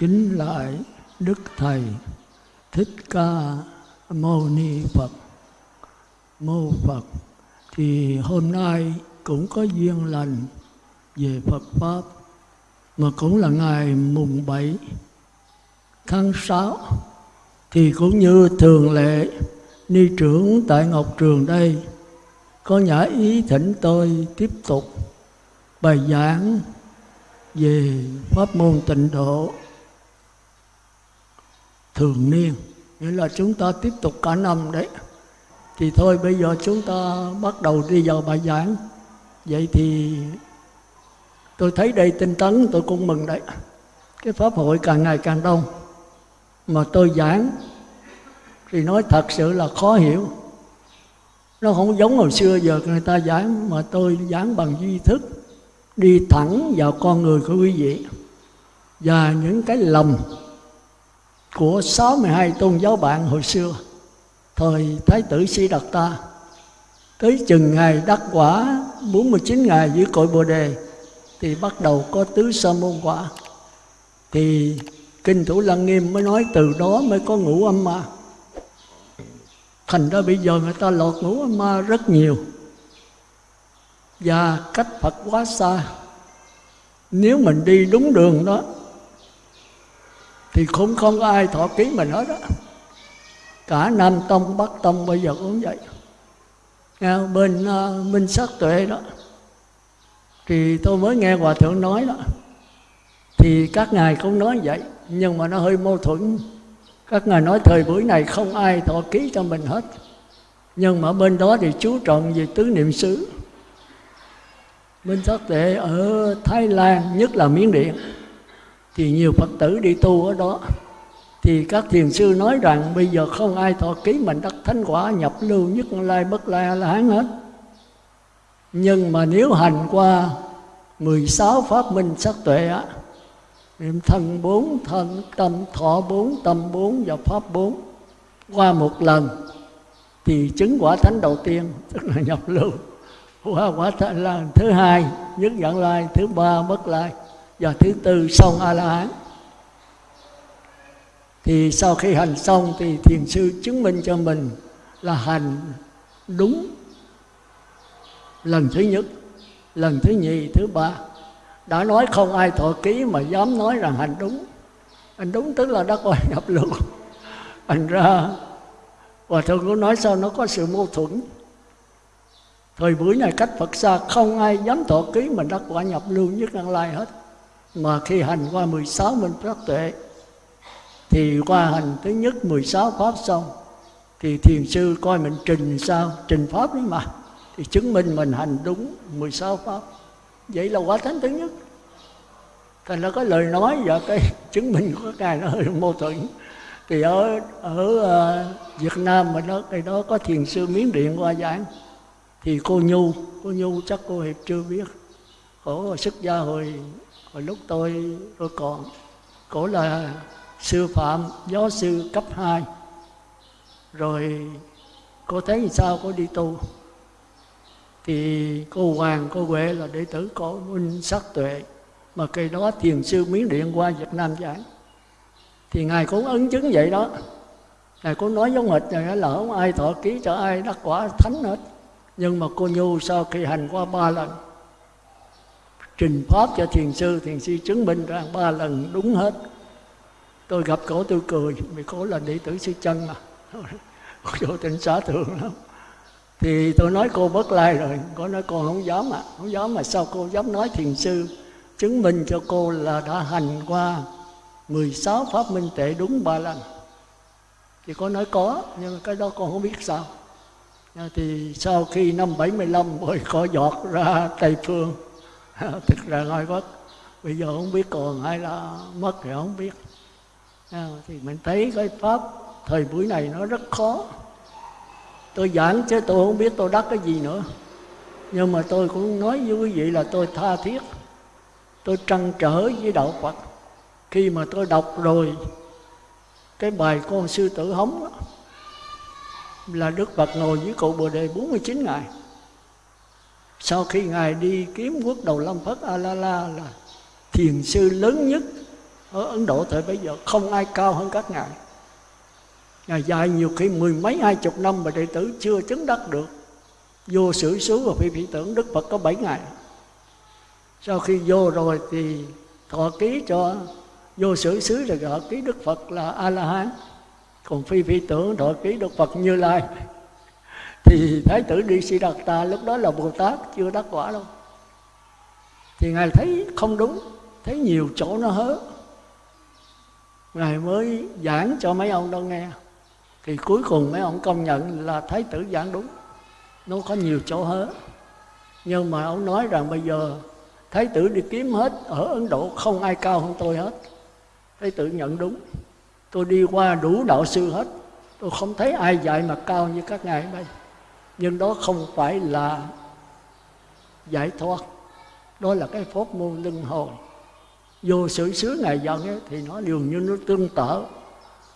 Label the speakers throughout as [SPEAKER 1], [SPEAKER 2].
[SPEAKER 1] kính lại đức thầy thích ca mâu ni phật. Mô phật thì hôm nay cũng có duyên lành về phật pháp, mà cũng là ngày mùng 7 tháng 6 thì cũng như thường lệ, ni trưởng tại Ngọc Trường đây, có nhã ý thỉnh tôi tiếp tục bài giảng về pháp môn tịnh độ thường niên. Nghĩa là chúng ta tiếp tục cả năm đấy. Thì thôi, bây giờ chúng ta bắt đầu đi vào bài giảng. Vậy thì tôi thấy đây tinh tấn, tôi cũng mừng đấy. Cái pháp hội càng ngày càng đông. Mà tôi giảng thì nói thật sự là khó hiểu. Nó không giống hồi xưa giờ người ta giảng, mà tôi giảng bằng duy thức, đi thẳng vào con người của quý vị. Và những cái lầm của 62 tôn giáo bạn hồi xưa, thời Thái tử Sĩ Đạt Ta. Tới chừng ngày đắc quả 49 ngày dưới cội Bồ Đề, thì bắt đầu có tứ sa môn quả. Thì kinh thủ lăng nghiêm mới nói từ đó mới có ngũ âm ma. Thành ra bây giờ người ta lọt ngũ âm ma rất nhiều. Và cách phật quá xa. Nếu mình đi đúng đường đó thì cũng không có ai thọ ký mình hết đó. Cả nam tông bắc tông bây giờ cũng vậy. Nghe, bên ờ, uh, minh sát tuệ đó. Thì tôi mới nghe hòa thượng nói đó. Thì các ngài cũng nói vậy nhưng mà nó hơi mâu thuẫn. Các ngài nói thời buổi này không ai thọ ký cho mình hết. Nhưng mà bên đó thì chú trọng về tứ niệm xứ. Minh Sát Tuệ ở Thái Lan nhất là Miến Điện thì nhiều Phật tử đi tu ở đó. Thì các thiền sư nói rằng bây giờ không ai thọ ký mình đắc thánh quả nhập lưu nhất lai bất lai là hán hết. Nhưng mà nếu hành qua 16 pháp minh sắc tuệ á, niệm thân bốn thân tâm thọ bốn, tâm bốn và pháp bốn, qua một lần thì chứng quả thánh đầu tiên, tức là nhập lưu. Qua quả thánh là thứ hai, nhất dẫn lai, thứ ba bất lai và thứ tư xong a la hán thì sau khi hành xong thì thiền sư chứng minh cho mình là hành đúng lần thứ nhất, lần thứ nhì, thứ ba. Đã nói không ai thọ ký mà dám nói rằng hành đúng. Hành đúng tức là đã coi nhập lưu thành ra và thượng cũng nói sao nó có sự mâu thuẫn. Thời buổi này cách Phật xa không ai dám thọ ký mình đắc quả nhập lưu nhất đăng lai hết mà khi hành qua 16 minh phát tuệ thì qua hành thứ nhất 16 pháp xong thì thiền sư coi mình trình sao trình pháp đấy mà thì chứng minh mình hành đúng 16 pháp. Vậy là quả thánh thứ nhất. Thành ra có lời nói và cái chứng minh của ngài nó hơi mâu thuẫn. Thì ở ở uh, Việt Nam mà nó cái đó có thiền sư miến điện qua giảng thì cô Nhu cô Nhu chắc cô hiệp chưa biết. Khổ xuất gia hồi hồi lúc tôi tôi còn cổ là sư phạm, giáo sư cấp 2 rồi cô thấy sao? Cô đi tu. Thì cô Hoàng, cô Huệ là đệ tử của Minh Sắc Tuệ, mà cây đó thiền sư Miến Điện qua Việt Nam giảng. Thì ngài cũng ấn chứng vậy đó. Ngài cũng nói giống hệt này là không ai thọ ký cho ai đắc quả thánh hết. Nhưng mà cô nhu sau khi hành qua ba lần trình pháp cho thiền sư thiền sư chứng minh rằng ba lần đúng hết. Tôi gặp cổ tôi cười vì cổ là đệ tử sư chân mà. Vô tình xã thường lắm. Thì tôi nói cô bất lai rồi cô nói con không dám à. Không dám mà sao cô dám nói thiền sư chứng minh cho cô là đã hành qua 16 pháp minh tệ đúng ba lần? Thì cô nói có, nhưng cái đó con không biết sao. Thì sau khi năm 75 mới có giọt ra Tây Phương thực ra nói Bắc bây giờ không biết còn hay là mất thì không biết. À, thì mình thấy cái pháp thời buổi này nó rất khó. Tôi giảng chứ tôi không biết tôi đắc cái gì nữa. Nhưng mà tôi cũng nói với quý vị là tôi tha thiết. Tôi trăn trở với đạo phật. Khi mà tôi đọc rồi cái bài con sư tử hống đó, là Đức Phật ngồi dưới cội Bồ Đề 49 ngày sau khi Ngài đi kiếm quốc đầu Lâm Phất A La La là thiền sư lớn nhất ở ấn độ thời bây giờ, không ai cao hơn các ngài. Ngài dài nhiều khi mười mấy, hai chục năm mà đệ tử chưa chứng đắc được. Vô sử xứ và phi phi tưởng đức phật có bảy ngày sau khi vô rồi thì thọ ký cho vô sử xứ là gọi ký đức phật là a la hán còn phi phi tưởng thọ ký đức phật như lai thì thái tử đi si đạt ta lúc đó là bồ tát chưa đắc quả đâu. Thì ngài thấy không đúng, thấy nhiều chỗ nó hớ. Ngài mới giảng cho mấy ông đó nghe. Thì cuối cùng mấy ông công nhận là thái tử giảng đúng. Nó có nhiều chỗ hớ. Nhưng mà ông nói rằng bây giờ thái tử đi kiếm hết ở ấn độ, không ai cao hơn tôi hết. Thái tử nhận đúng. Tôi đi qua đủ đạo sư hết. Tôi không thấy ai dạy mà cao như các ngài đây nhưng đó không phải là giải thoát. Đó là cái pháp môn luân hồi. Vô sự xứ ngày dân ấy, thì nó dường như nó tương tự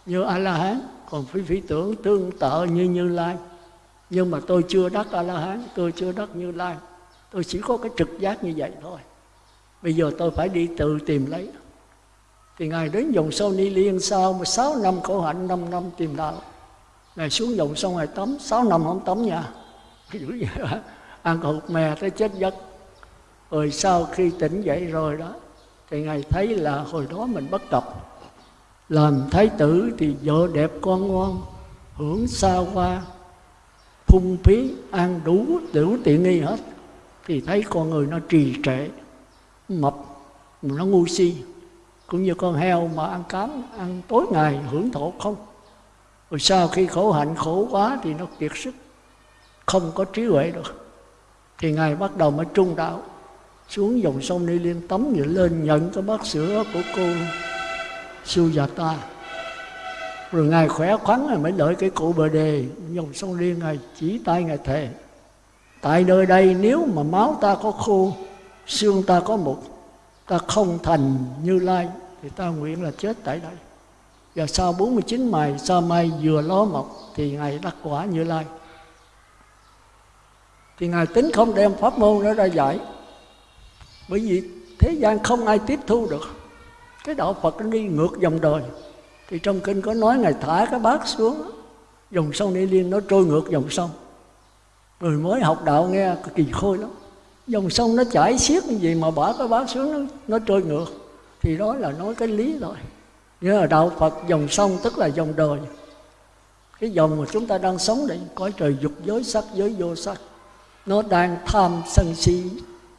[SPEAKER 1] như a la hán còn phi phi tưởng tương tự như như lai. Nhưng mà tôi chưa đắc a la hán tôi chưa đắc như lai. Tôi chỉ có cái trực giác như vậy thôi. Bây giờ tôi phải đi tự tìm lấy. Thì ngài đến dòng sâu ni liên sau mà sáu năm khổ hạnh năm năm tìm đạo ngài xuống dòng sông ngài tắm, sáu năm không tắm nha. Ăn hụt mè tới chết giấc. Rồi sau khi tỉnh dậy rồi đó, thì ngài thấy là hồi đó mình bất cập làm thái tử thì vợ đẹp con ngoan, hưởng xa hoa, phung phí, ăn đủ đủ tiện nghi hết. Thì thấy con người nó trì trệ, mập, nó ngu si. Cũng như con heo mà ăn cám, ăn tối ngày hưởng thụ không rồi sau khi khổ hạnh khổ quá thì nó kiệt sức, không có trí huệ được. Thì ngài bắt đầu mới trung đạo, xuống dòng sông Ni Liên tắm vậy lên nhận cái bát sữa của cô Sujata rồi ngài khỏe khoắn rồi mới đợi cái cụ bờ đề, dòng sông Liên ngài chỉ tay ngài thề, tại nơi đây nếu mà máu ta có khô, xương ta có mục, ta không thành như lai, thì ta nguyện là chết tại đây và sau 49 ngày sau mai vừa ló mọc thì ngài đắc quả như lai. Thì ngài tính không đem pháp môn đó ra giải. Bởi vì thế gian không ai tiếp thu được. Cái đạo phật nó đi ngược dòng đời. Thì trong kinh có nói ngài thả cái bát xuống dòng sông ni liên nó trôi ngược dòng sông. Người mới học đạo nghe kỳ khôi lắm. Dòng sông nó chảy xiết như vậy mà bỏ cái bát xuống nó, nó trôi ngược. Thì đó là nói cái lý rồi nhưng là đạo phật dòng sông tức là dòng đời. Cái dòng mà chúng ta đang sống đây, cõi trời dục giới sắc giới vô sắc. Nó đang tham sân si,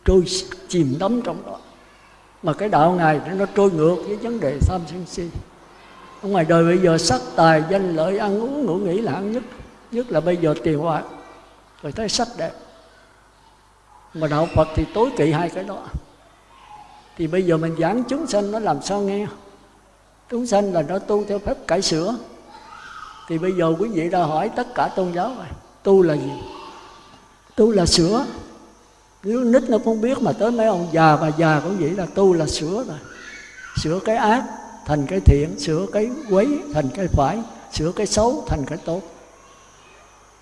[SPEAKER 1] trôi chìm đắm trong đó. Mà cái đạo ngài nó trôi ngược với vấn đề tham sân si. Ở ngoài đời bây giờ sắc tài, danh lợi, ăn uống, ngủ nghỉ là ăn nhất nhất là bây giờ tiền bạc rồi thấy sắc đẹp. Mà đạo phật thì tối kỵ hai cái đó. Thì bây giờ mình giảng chúng sanh nó làm sao nghe? Chúng sanh là nó tu theo phép cải sửa. Thì bây giờ quý vị đã hỏi tất cả tôn giáo rồi. Tu là gì? Tu là sửa. Nếu nít nó không biết mà tới mấy ông già bà già cũng vậy là tu là sửa rồi. Sửa cái ác thành cái thiện, sửa cái quấy thành cái phải, sửa cái xấu thành cái tốt.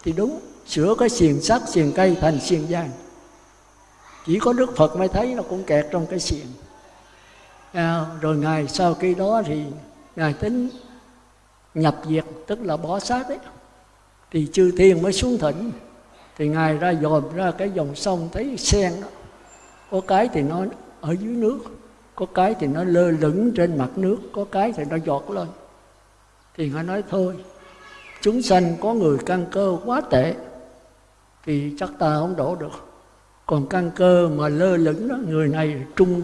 [SPEAKER 1] Thì đúng, sửa cái xiềng sắt, xiềng cây thành xiềng vàng. Chỉ có đức phật mới thấy nó cũng kẹt trong cái xiềng à, rồi ngài sau khi đó thì ngài tính nhập diệt tức là bỏ xác ấy thì chư thiên mới xuống thỉnh. Thì ngài ra dòm ra cái dòng sông thấy sen đó. Có cái thì nó ở dưới nước có cái thì nó lơ lửng trên mặt nước có cái thì nó giọt lên. Thì ngài nói thôi chúng sanh có người căn cơ quá tệ thì chắc ta không đổ được. Còn căn cơ mà lơ lửng đó người này trung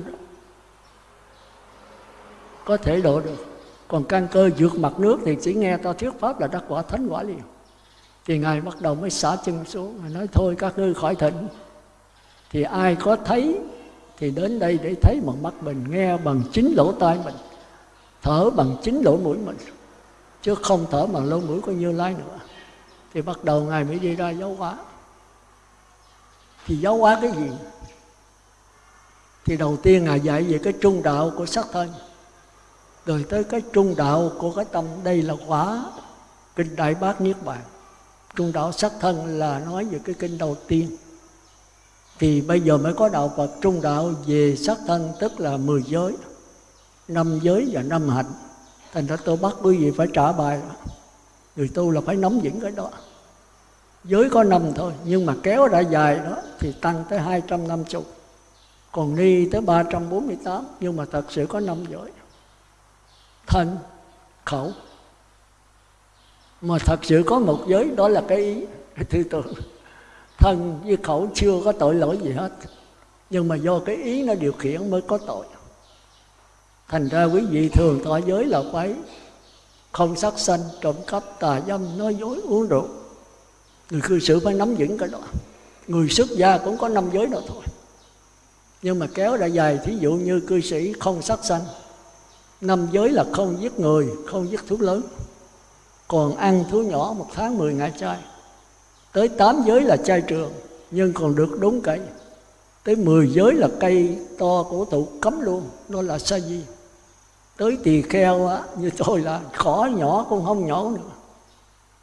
[SPEAKER 1] có thể độ được. Còn căn cơ vượt mặt nước thì chỉ nghe ta thuyết pháp là đắc quả thánh quả liền thì ngài bắt đầu mới xả chân xuống, ngài nói, thôi, các ngươi khỏi thịnh. Thì ai có thấy thì đến đây để thấy bằng mắt mình, nghe bằng chính lỗ tai mình, thở bằng chính lỗ mũi mình, chứ không thở bằng lỗ mũi của như lai nữa. Thì bắt đầu ngài mới đi ra giáo hóa. Thì giáo hóa cái gì? Thì đầu tiên ngài dạy về cái trung đạo của sắc thân rồi tới cái trung đạo của cái tâm, đây là quả kinh đại bát niết bàn. Trung đạo sắc thân là nói về cái kinh đầu tiên. Thì bây giờ mới có đạo Phật trung đạo về sắc thân, tức là mười giới. Năm giới và năm hạnh. Thành ra tôi bắt quý vị phải trả bài người tu là phải nắm vững cái đó. Giới có năm thôi, nhưng mà kéo ra dài đó thì tăng tới 250 còn ni tới 348 nhưng mà thật sự có năm giới thân, khẩu. Mà thật sự có một giới, đó là cái ý. Tư tưởng thân với khẩu chưa có tội lỗi gì hết. Nhưng mà do cái ý nó điều khiển mới có tội. Thành ra quý vị thường tỏ giới là quấy. Không sát sanh, trộm cắp, tà dâm, nói dối, uống rượu. Người cư xử phải nắm vững cái đó. Người xuất gia cũng có năm giới đó thôi. Nhưng mà kéo ra dài, thí dụ như cư sĩ không sát sanh năm giới là không giết người không giết thú lớn. Còn ăn thú nhỏ một tháng 10 ngày chay. Tới tám giới là chay trường nhưng còn được đúng cây tới 10 giới là cây to cổ thụ cấm luôn nó là sa di. Tới tỳ kheo á, như tôi là khó nhỏ cũng không nhỏ nữa.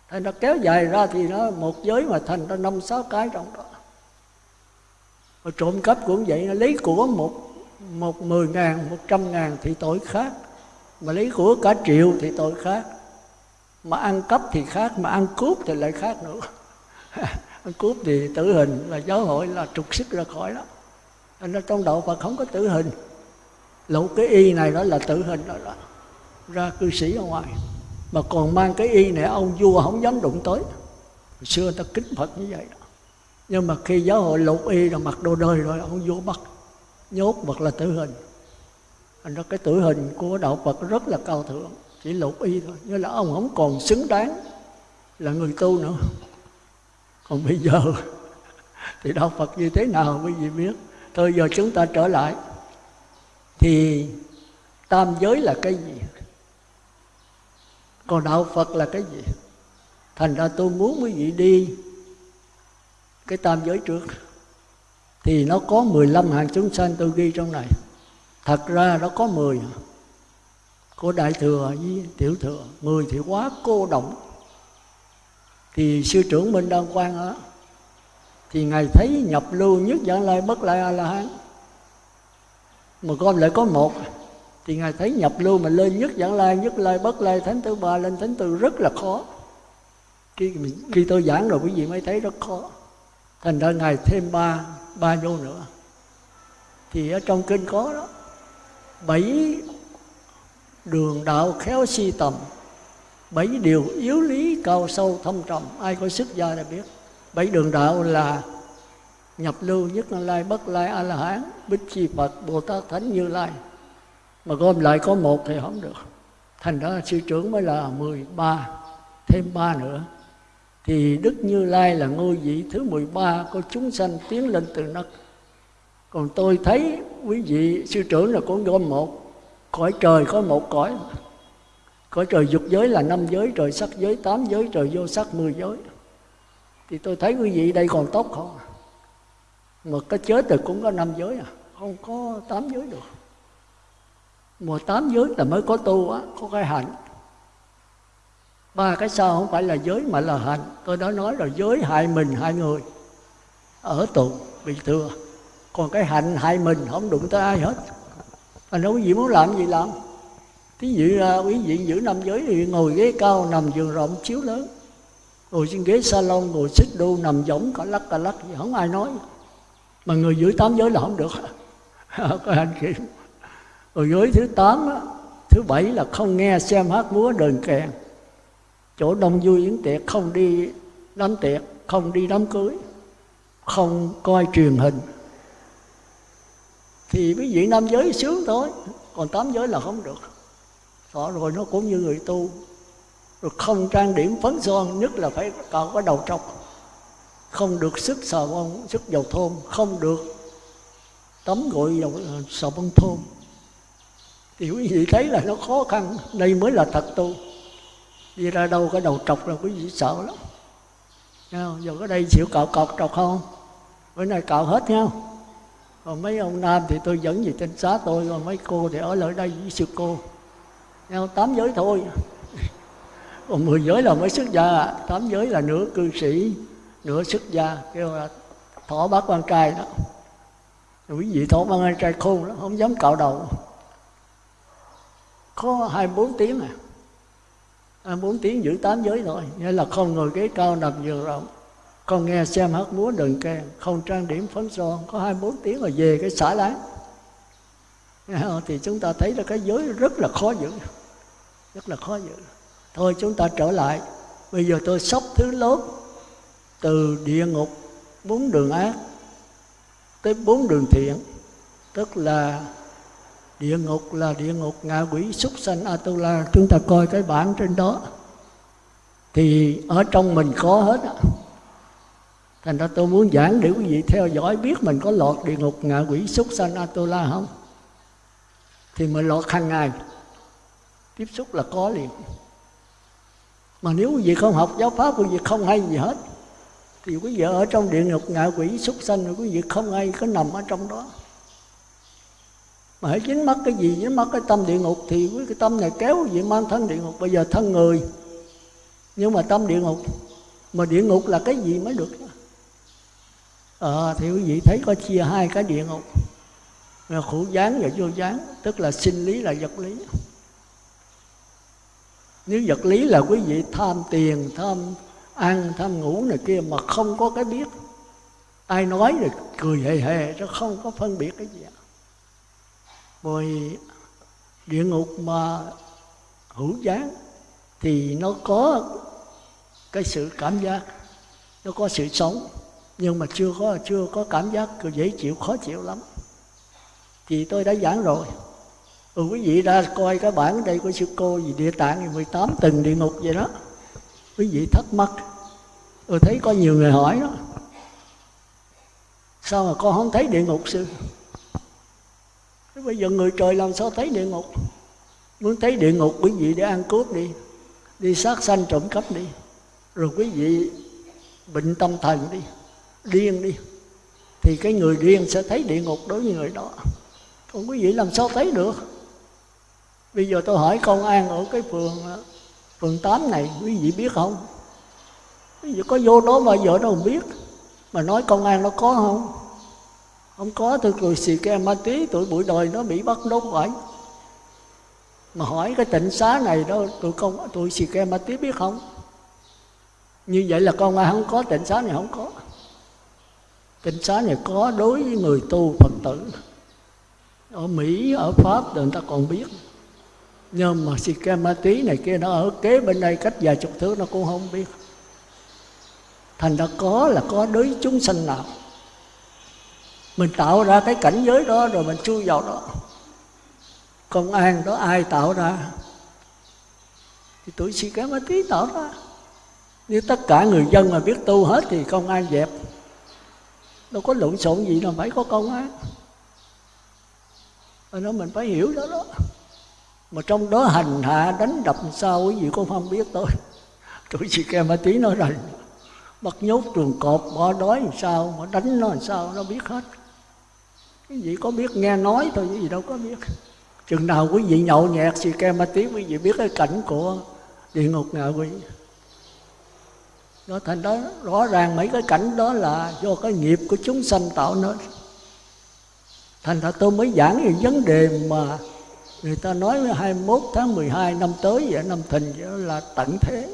[SPEAKER 1] Thành nó kéo dài ra thì nó một giới mà thành ra năm sáu cái trong đó. Rồi trộm cắp cũng vậy nó lấy của một một mười ngàn một trăm ngàn thì tội khác mà lấy của cả triệu thì tội khác. Mà ăn cắp thì khác mà ăn cướp thì lại khác nữa. Ăn cướp thì tử hình là giáo hội là trục sức ra khỏi đó. Nên trong đạo Phật không có tử hình. Lỗ cái y này đó là tử hình đó, đó. Ra cư sĩ ở ngoài. Mà còn mang cái y này ông vua không dám đụng tới. Hồi xưa người ta kính Phật như vậy đó. Nhưng mà khi giáo hội lục y là mặc đồ đời rồi ông vua bắt. Nhốt hoặc là tử hình thành ra cái tử hình của đạo Phật rất là cao thượng, chỉ lục y thôi. Như là ông không còn xứng đáng là người tu nữa. Còn bây giờ thì đạo Phật như thế nào quý vị biết. Thôi giờ chúng ta trở lại. Thì tam giới là cái gì? Còn đạo Phật là cái gì? Thành ra tôi muốn quý vị đi cái tam giới trước. Thì nó có 15 hàng chúng sanh tôi ghi trong này thật ra nó có 10 của đại thừa với tiểu thừa 10 thì quá cô động. Thì sư trưởng minh đăng quang á, thì ngài thấy nhập lưu nhất dẫn lai bất lai a la hán. Mà con lại có một, thì ngài thấy nhập lưu mà lên nhất dẫn lai, nhất lai bất lai, thánh thứ ba lên thánh tư rất là khó. Khi khi tôi giảng rồi quý vị mới thấy rất khó. Thành ra ngài thêm ba ba vô nữa. Thì ở trong kinh có đó bảy đường đạo khéo si tầm, bảy điều yếu lý cao sâu thâm trầm, ai có sức gia là biết. Bảy đường đạo là nhập lưu nhất là lai, bất lai, a la hán, bích chi phật, bồ tát thánh như lai. Mà gom lại có một thì không được. Thành ra sư trưởng mới là 13 thêm ba nữa. Thì Đức Như Lai là ngôi vị thứ 13 có chúng sanh tiến lên từ đất. Còn tôi thấy quý vị sư trưởng là con gom một, cõi trời có một cõi. Cõi trời dục giới là năm giới, trời sắc giới tám giới, trời vô sắc mười giới. Thì tôi thấy quý vị đây còn tốt không? À? Mà cái chết thì cũng có năm giới à, không có tám giới được. Mà tám giới là mới có tu á, có cái hạnh ba cái sau không phải là giới mà là hạnh. tôi đã nói là giới hại mình hại người ở tù bị thừa còn cái hạnh hại mình không đụng tới ai hết. Anh nói quý vị muốn làm gì làm. Thí dụ là quý vị giữ năm giới thì ngồi ghế cao nằm giường rộng chiếu lớn. Ngồi trên ghế salon, ngồi xích đu, nằm giống cả lắc cả lắc gì, không ai nói. Mà người giữ tám giới là không được. Có hành kiểm rồi giới thứ tám thứ bảy là không nghe xem hát múa đờn kèn chỗ đông vui yến tiệc không đi đám tiệc, không đi đám cưới, không coi truyền hình thì quý vị nam giới sướng thôi. Còn tám giới là không được. Đó, rồi nó cũng như người tu. Rồi không trang điểm phấn son, nhất là phải cạo cái đầu trọc. Không được sức xà bông, sức dầu thơm. Không được tắm gội dầu ờ, xà bông thơm. Thì quý vị thấy là nó khó khăn. Đây mới là thật tu. Đi ra đâu cái đầu trọc là quý vị sợ lắm. Nha giờ có đây chịu cạo cọc trọc không? Bữa nay cạo hết nhau mấy ông nam thì tôi dẫn về trên xá tôi, còn mấy cô thì ở lại đây với sư cô. Nhau tám giới thôi. Còn mười giới là mới xuất gia. Tám giới là nửa cư sĩ, nửa xuất gia, kêu là thỏ bác quan trai đó. Quý vị thỏ bác quan trai khôn lắm, không dám cạo đầu. Có 24 tiếng à. 24 tiếng giữ tám giới thôi. Nghĩa là không ngồi ghế cao nằm giường rộng con nghe xem hát múa đừng kèn, không trang điểm phấn son. Có 24 tiếng rồi về cái xả láng thì chúng ta thấy là cái giới rất là khó giữ. Rất là khó giữ. Thôi chúng ta trở lại. Bây giờ tôi sắp thứ lớp từ địa ngục, bốn đường ác tới bốn đường thiện. Tức là địa ngục là địa ngục ngạ quỷ súc sanh atula. Chúng ta coi cái bản trên đó. Thì ở trong mình có hết á thành ra tôi muốn giảng để quý vị theo dõi biết mình có lọt địa ngục ngạ quỷ súc sanh atula không? Thì mình lọt hàng ngày. Tiếp xúc là có liền. Mà nếu quý vị không học giáo pháp, quý vị không hay gì hết. Thì quý vị ở trong địa ngục ngạ quỷ súc sanh rồi quý vị không hay, có nằm ở trong đó. Mà hãy dính mắc cái gì, dính mắc cái tâm địa ngục, thì cái tâm này kéo quý vị mang thân địa ngục. Bây giờ thân người. Nhưng mà tâm địa ngục, mà địa ngục là cái gì mới được? À, thì quý vị thấy có chia hai cái địa ngục. Là khổ gián và vô gián tức là sinh lý là vật lý. Nếu vật lý là quý vị tham tiền tham ăn tham ngủ này kia mà không có cái biết ai nói rồi cười hề hề chứ không có phân biệt cái gì rồi địa ngục mà hữu gián thì nó có cái sự cảm giác nó có sự sống nhưng mà chưa có chưa có cảm giác dễ chịu khó chịu lắm. Thì tôi đã giảng rồi. Ừ, quý vị ra coi cái bản đây của sư cô gì địa tạng 18 tầng địa ngục vậy đó. Quý vị thắc mắc. Tôi thấy có nhiều người hỏi đó. Sao mà con không thấy địa ngục sư? Thế bây giờ người trời làm sao thấy địa ngục? Muốn thấy địa ngục quý vị để ăn cướp đi. Đi sát sanh trộm cắp đi. Rồi quý vị bệnh tâm thần đi điên đi. Thì cái người điên sẽ thấy địa ngục đối với người đó. Còn quý vị làm sao thấy được. Bây giờ tôi hỏi công an ở cái phường ờ, phường 8 này, quý vị biết không? Quý vị có vô đó bao giờ đâu không biết. Mà nói công an nó có không? Không có, tôi cười xì ke ma tí, tụi bụi đời nó bị bắt đốt vậy. Mà hỏi cái tịnh xá này đó, tụi công, tụi xì ke ma tí biết không? Như vậy là công an không có, tịnh xá này không có kinh xá này có đối với người tu phật tử. Ở mỹ, ở pháp thì người ta còn biết. Nhưng mà si ke ma tí này kia nó ở kế bên đây cách vài chục thước, nó cũng không biết. Thành ra có là có đối chúng sanh nào. Mình tạo ra cái cảnh giới đó rồi mình chui vào đó. Công an đó ai tạo ra? Thì tuổi si ke ma tí tạo ra. Nếu tất cả người dân mà biết tu hết thì công an dẹp đâu có lộn xộn gì đâu phải có công á, ở đó mình phải hiểu đó đó. Mà trong đó hành hạ đánh đập sao quý vị cũng không biết tôi tuổi sĩ kêu ma tí nói rằng bắt nhốt trường cọp bỏ đói làm sao mà đánh nó làm sao nó biết hết. Cái gì có biết nghe nói thôi cái gì đâu có biết. Chừng nào quý vị nhậu nhẹt xì ke ma tí quý vị biết cái cảnh của địa ngục ngạ quỷ đó thành đó, rõ ràng mấy cái cảnh đó là do cái nghiệp của chúng sanh tạo nên. Thành ra tôi mới giảng về vấn đề mà người ta nói 21 tháng 12 năm tới vậy, năm thìn vậy là tận thế.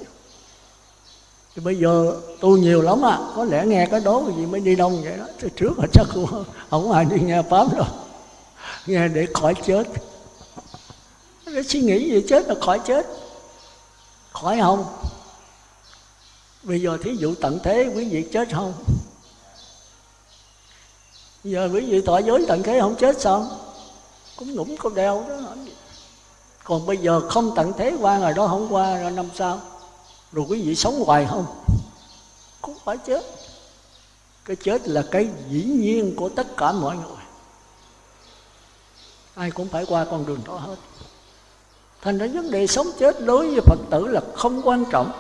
[SPEAKER 1] Thì bây giờ tu nhiều lắm à có lẽ nghe cái đó gì mới đi đông vậy đó từ trước là chắc không không ai đi nghe pháp đâu. Nghe để khỏi chết. Để suy nghĩ gì chết là khỏi chết. Khỏi không? Bây giờ thí dụ tận thế quý vị chết không? Giờ quý vị tỏ giới tận thế không chết sao? Cũng ngủng có đeo đó. Còn bây giờ không tận thế qua rồi đó không qua rồi năm sau rồi quý vị sống hoài không? Cũng phải chết. Cái chết là cái dĩ nhiên của tất cả mọi người. Ai cũng phải qua con đường đó hết. Thành ra vấn đề sống chết đối với phật tử là không quan trọng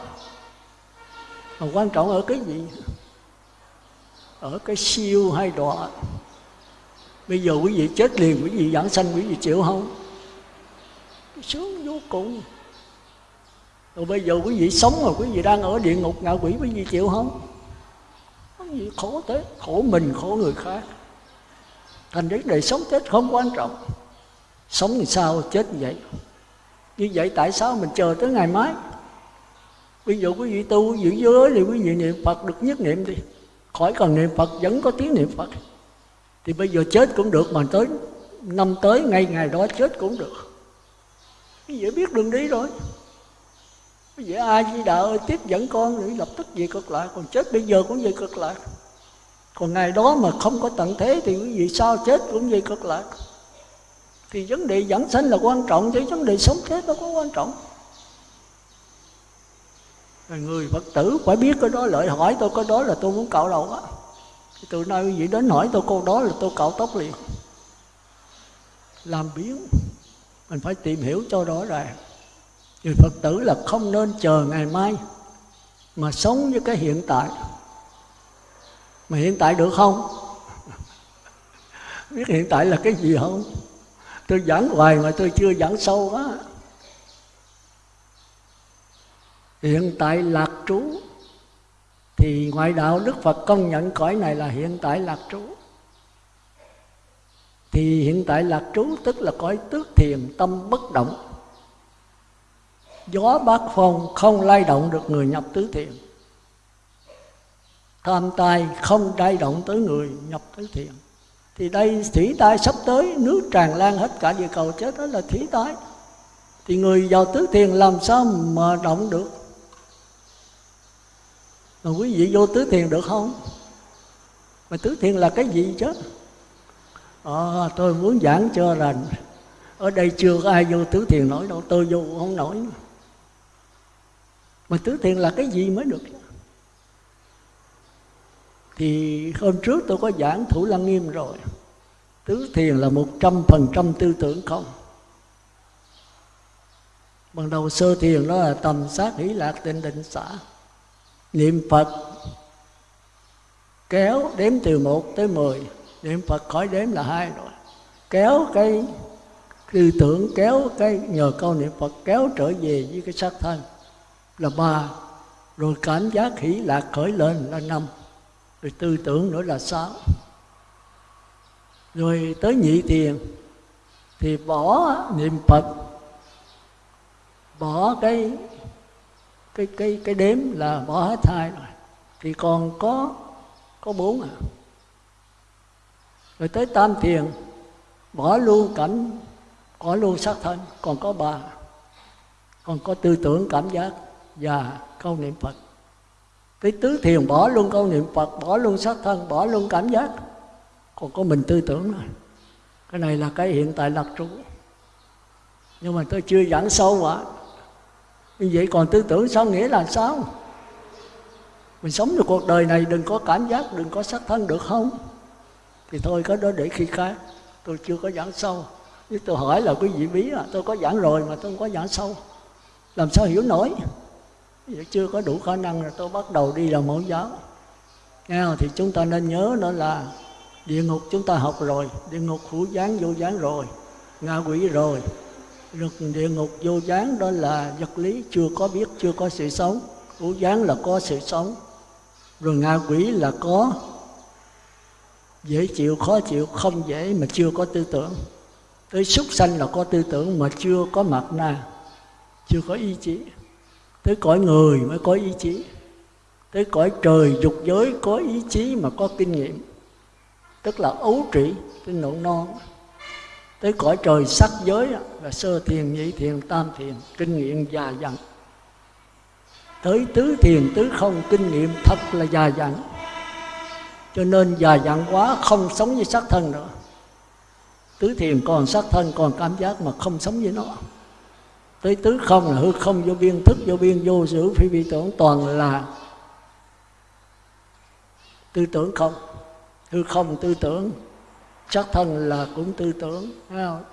[SPEAKER 1] mà quan trọng ở cái gì? Ở cái siêu hay đọa. Bây giờ quý vị chết liền, quý vị giảng sanh, quý vị chịu không? Sướng vô cùng. Rồi bây giờ quý vị sống mà quý vị đang ở địa ngục ngạ quỷ, quý vị chịu không? Không gì khổ thế? Khổ mình, khổ người khác. Thành vấn đề sống chết không quan trọng. Sống thì sao? Chết như vậy. Như vậy tại sao mình chờ tới ngày mai? Ví dụ quý vị tu giữ giới thì quý vị niệm phật, được nhất niệm đi. Khỏi cần niệm phật, vẫn có tiếng niệm phật. Thì bây giờ chết cũng được mà tới năm tới, ngay ngày đó chết cũng được. Quý vị biết đường đi rồi. Quý vị ai di đạo ơi, tiếp dẫn con thì lập tức về cực lại còn chết bây giờ cũng về cực lại còn ngày đó mà không có tận thế thì quý vị sao chết cũng về cực lại thì vấn đề dẫn sanh là quan trọng, chứ vấn đề sống chết nó có quan trọng người phật tử phải biết cái đó lợi hỏi tôi có đó là tôi muốn cạo đầu á. Từ nay quý vị đến hỏi tôi câu đó là tôi cạo tóc liền. Làm biến mình phải tìm hiểu cho rõ ràng. Người phật tử là không nên chờ ngày mai mà sống với cái hiện tại. Mà hiện tại được không? Biết hiện tại là cái gì không? Tôi giảng hoài mà tôi chưa giảng sâu quá hiện tại lạc trú. Thì ngoại đạo đức phật công nhận cõi này là hiện tại lạc trú. Thì hiện tại lạc trú tức là cõi tước thiền tâm bất động. Gió bát phong không lay động được người nhập tứ thiền. Tham tai không lay động tới người nhập tứ thiền. Thì đây thủy tai sắp tới, nước tràn lan hết cả địa cầu, chết đó là thủy tai. Thì người vào tứ thiền làm sao mà động được? Mà quý vị vô tứ thiền được không? Mà tứ thiền là cái gì chứ? À, tôi muốn giảng cho rằng ở đây chưa có ai vô tứ thiền nổi đâu tôi vô không nổi. Mà tứ thiền là cái gì mới được thì hôm trước tôi có giảng thủ lăng nghiêm rồi. Tứ thiền là một trăm phần trăm tư tưởng không? Ban đầu sơ thiền đó là tầm sát hỷ lạc tịnh định xã niệm phật kéo đếm từ một tới mười. Niệm phật khỏi đếm là hai rồi. Kéo cái tư tưởng, kéo cái nhờ câu niệm phật kéo trở về với cái xác thân là ba. Rồi cảm giác hỷ lạc khởi lên là năm. Rồi tư tưởng nữa là sáu. Rồi tới nhị thiền thì bỏ niệm phật, bỏ cái cái cái cái đếm là bỏ hết hai rồi. Thì còn có có bốn à. Rồi tới tam thiền, bỏ luôn cảnh, bỏ luôn sắc thân, còn có ba. Còn có tư tưởng, cảm giác và câu niệm phật. Tới tứ thiền bỏ luôn câu niệm phật, bỏ luôn sắc thân, bỏ luôn cảm giác. Còn có mình tư tưởng rồi cái này là cái hiện tại lạc trú. Nhưng mà tôi chưa giảng sâu quá như vậy còn tư tưởng sao nghĩa là sao? Mình sống được cuộc đời này, đừng có cảm giác, đừng có sắc thân được không? Thì thôi có đó để khi khác. Tôi chưa có giảng sâu. Nếu tôi hỏi là quý vị bí à tôi có giảng rồi mà tôi không có giảng sâu. Làm sao hiểu nổi? Vậy chưa có đủ khả năng là tôi bắt đầu đi làm mẫu giáo. Nghe thì chúng ta nên nhớ đó là địa ngục chúng ta học rồi, địa ngục hữu gián vô gián rồi, ngạ quỷ rồi lực địa ngục vô gián đó là vật lý, chưa có biết, chưa có sự sống. Hữu gián là có sự sống. Rồi ngạ quỷ là có. Dễ chịu, khó chịu, không dễ mà chưa có tư tưởng. Tới súc sanh là có tư tưởng mà chưa có mặt na, chưa có ý chí. Tới cõi người mới có ý chí. Tới cõi trời dục giới có ý chí mà có kinh nghiệm. Tức là ấu trị cái nụ non tới cõi trời sắc giới là sơ thiền, nhị thiền, tam thiền, kinh nghiệm già dặn. Tới tứ thiền, tứ không, kinh nghiệm thật là già dặn. Cho nên già dặn quá, không sống với sắc thân nữa. Tứ thiền còn sắc thân, còn cảm giác mà không sống với nó. Tới tứ không là hư không, vô biên thức, vô biên vô sự, phi vi tưởng, toàn là tư tưởng không. Hư không tư tưởng sắc thân là cũng tư tưởng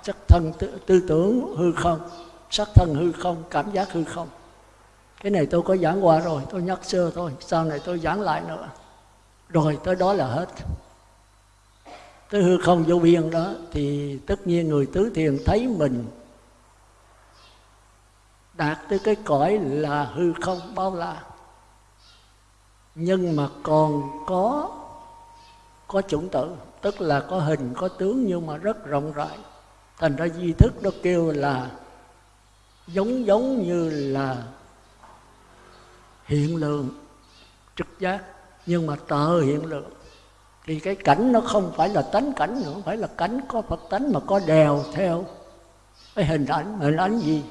[SPEAKER 1] sắc thân tư, tư tưởng hư không sắc thân hư không cảm giác hư không. Cái này tôi có giảng qua rồi tôi nhắc sơ thôi sau này tôi giảng lại nữa. Rồi tới đó là hết. Tới hư không vô biên đó thì tất nhiên người tứ thiền thấy mình đạt tới cái cõi là hư không bao la. Nhưng mà còn có có chủng tử tức là có hình, có tướng nhưng mà rất rộng rãi. Thành ra di thức nó kêu là giống giống như là hiện lượng, trực giác. Nhưng mà tờ hiện lượng. Thì cái cảnh nó không phải là tánh cảnh nữa phải là cảnh có phật tánh mà có đèo theo. Cái hình ảnh hình ảnh gì?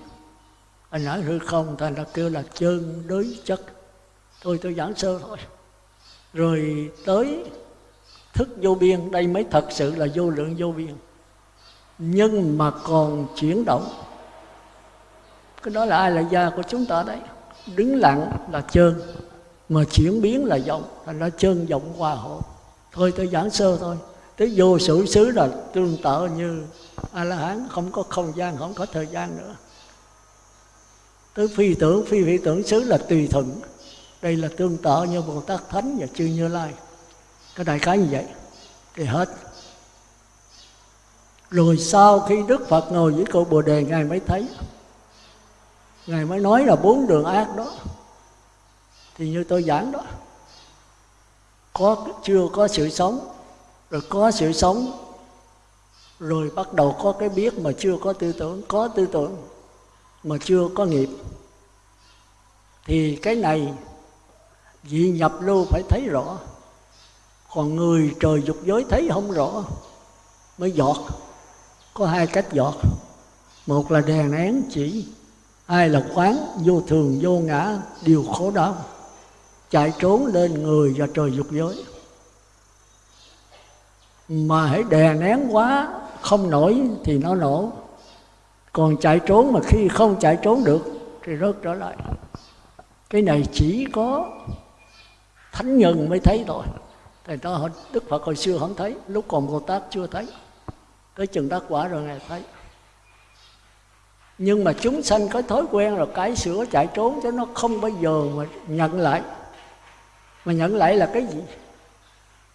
[SPEAKER 1] Hình ảnh hư không, thành ra kêu là chân đối chất. Thôi tôi giảng sơ thôi. Rồi tới thức vô biên, đây mới thật sự là vô lượng vô biên. Nhưng mà còn chuyển động. Cái đó là ai là gia của chúng ta đấy? Đứng lặng là trơn mà chuyển biến là vọng, thành ra trơn vọng hòa hộ. Thôi, tôi giảng sơ thôi. Tới vô sự xứ là tương tự như a la hán không có không gian, không có thời gian nữa. Tới phi tưởng, phi phi tưởng xứ là tùy thuận. Đây là tương tự như bồ tát thánh và chư như lai cái đại khái như vậy. Thì hết. Rồi sau khi đức phật ngồi với cội bồ đề, ngài mới thấy. Ngài mới nói là bốn đường ác đó. Thì như tôi giảng đó, có chưa có sự sống, rồi có sự sống, rồi bắt đầu có cái biết mà chưa có tư tưởng, có tư tưởng mà chưa có nghiệp. Thì cái này, vị nhập lưu phải thấy rõ còn người trời dục giới thấy không rõ, mới giọt. Có hai cách giọt. Một là đèn nén chỉ, hai là quán vô thường, vô ngã, điều khổ đau. Chạy trốn lên người và trời dục giới. Mà hãy đè nén quá, không nổi thì nó nổ. Còn chạy trốn mà khi không chạy trốn được thì rớt trở lại. Cái này chỉ có thánh nhân mới thấy thôi thì đó đức phật hồi xưa không thấy, lúc còn bồ tát chưa thấy. Tới chừng đắc quả rồi ngài thấy. Nhưng mà chúng sanh có thói quen rồi cái sửa chạy trốn cho nó không bao giờ mà nhận lại. Mà nhận lại là cái gì?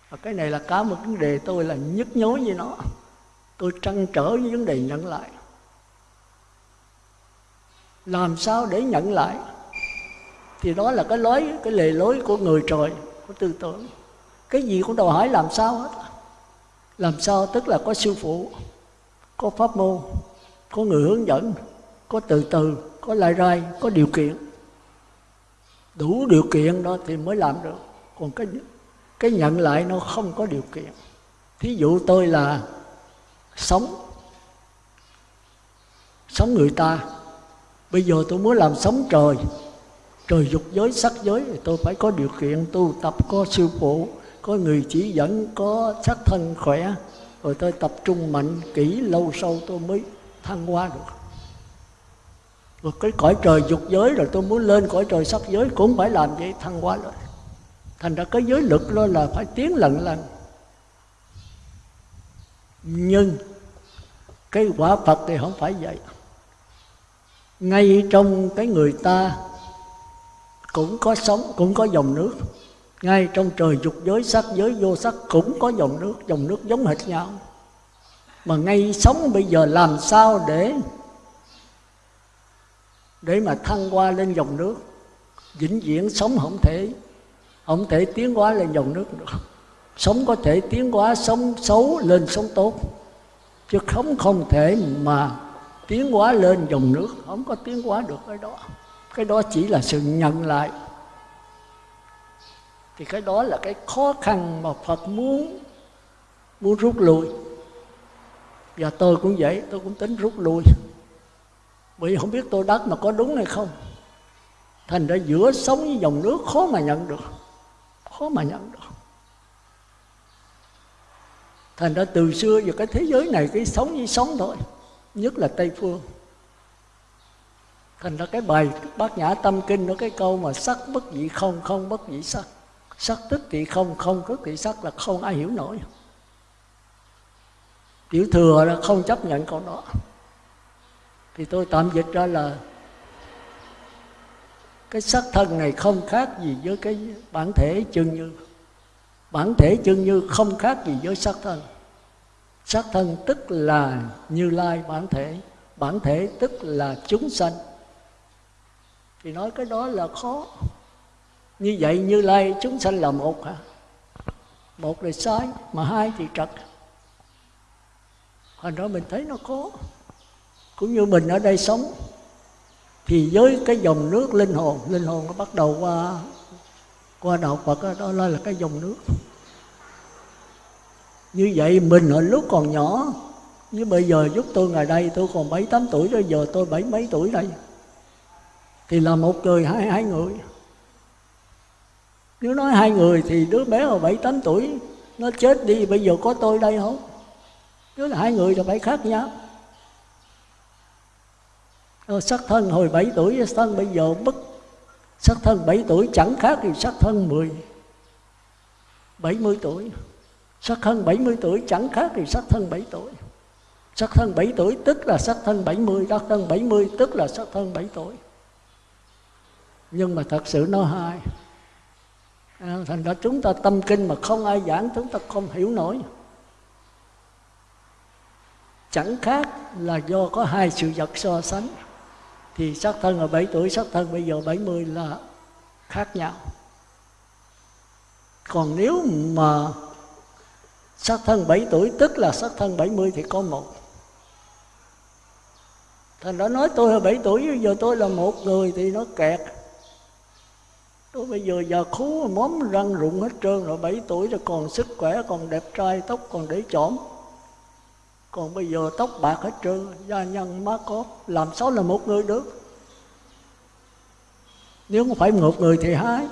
[SPEAKER 1] Và cái này là cả một vấn đề tôi là nhức nhối với nó. Tôi trăn trở với vấn đề nhận lại. Làm sao để nhận lại? Thì đó là cái lối cái lề lối của người trời, của tư tưởng cái gì cũng đòi hỏi làm sao hết. Làm sao tức là có sư phụ, có pháp môn, có người hướng dẫn, có từ từ, có lai rai, có điều kiện. Đủ điều kiện đó thì mới làm được. Còn cái cái nhận lại nó không có điều kiện. Thí dụ tôi là sống sống người ta. Bây giờ tôi muốn làm sống trời trời dục giới, sắc giới, thì tôi phải có điều kiện tu tập, có sư phụ có người chỉ dẫn, có sắc thân khỏe, rồi tôi tập trung mạnh kỹ lâu sâu tôi mới thăng hoa được. Rồi cái cõi trời dục giới rồi tôi muốn lên cõi trời sắc giới cũng phải làm vậy, thăng hoa rồi. Thành ra cái giới lực đó là phải tiến lần lần nhưng cái quả phật thì không phải vậy. Ngay trong cái người ta cũng có sống, cũng có dòng nước ngay trong trời dục giới, sắc giới, vô sắc cũng có dòng nước dòng nước giống hệt nhau. Mà ngay sống bây giờ làm sao để để mà thăng qua lên dòng nước? Vĩnh viễn sống không thể không thể tiến hóa lên dòng nước được. Sống có thể tiến hóa, sống xấu lên sống tốt. Chứ không không thể mà tiến hóa lên dòng nước. Không có tiến hóa được cái đó. Cái đó chỉ là sự nhận lại thì cái đó là cái khó khăn mà Phật muốn muốn rút lui. Và tôi cũng vậy, tôi cũng tính rút lui. Bởi không biết tôi đắc mà có đúng hay không. Thành ra giữa sống với dòng nước khó mà nhận được. Khó mà nhận được. Thành ra từ xưa giờ cái thế giới này, cái sống như sống thôi. Nhất là tây phương. Thành ra cái bài bát nhã tâm kinh nó cái câu mà sắc bất dị không không bất dị sắc sắc tức thì không không tức thì sắc là không ai hiểu nổi. Tiểu thừa là không chấp nhận câu đó. Thì tôi tạm dịch ra là cái sắc thân này không khác gì với cái bản thể chân như. Bản thể chân như không khác gì với sắc thân. Sắc thân tức là như lai bản thể. Bản thể tức là chúng sanh. Thì nói cái đó là khó như vậy như lai chúng sanh là một hả? Một là sai mà hai thì trật. Hồi đó mình thấy nó khó cũng như mình ở đây sống thì với cái dòng nước linh hồn linh hồn nó bắt đầu qua qua đạo Phật đó, đó là cái dòng nước. Như vậy mình ở lúc còn nhỏ như bây giờ giúp tôi ngày đây tôi còn bảy tám tuổi rồi giờ tôi bảy mấy tuổi đây? Thì là một người hai hai người nếu nói hai người thì đứa bé ở bảy, tám tuổi, nó chết đi, bây giờ có tôi đây không? Nếu là hai người thì phải khác nhau. Ờ, Rồi sắc thân hồi 7 tuổi sắc thân bây giờ bất sắc thân 7 tuổi chẳng khác gì sắc thân 10 70 tuổi. Sắc thân 70 tuổi chẳng khác gì sắc thân 7 tuổi. Sắc thân 7 tuổi tức là sắc thân 70 sắc thân 70 tức là sắc thân 7 tuổi. Nhưng mà thật sự nó hai à, thành ra chúng ta tâm kinh mà không ai giảng chúng ta không hiểu nổi. Chẳng khác là do có hai sự vật so sánh thì sắc thân ở 7 tuổi sắc thân bây giờ 70 là khác nhau. Còn nếu mà sắc thân 7 tuổi tức là sắc thân 70 thì có một. Thành đã nói tôi là 7 tuổi bây giờ tôi là một người thì nó kẹt tôi bây giờ già khú, móm răng rụng hết trơn rồi 7 tuổi rồi còn sức khỏe, còn đẹp trai, tóc còn để chỏm. Còn bây giờ tóc bạc hết trơn, da nhân má cóp làm sao là một người được? Nếu không phải một người thì hai.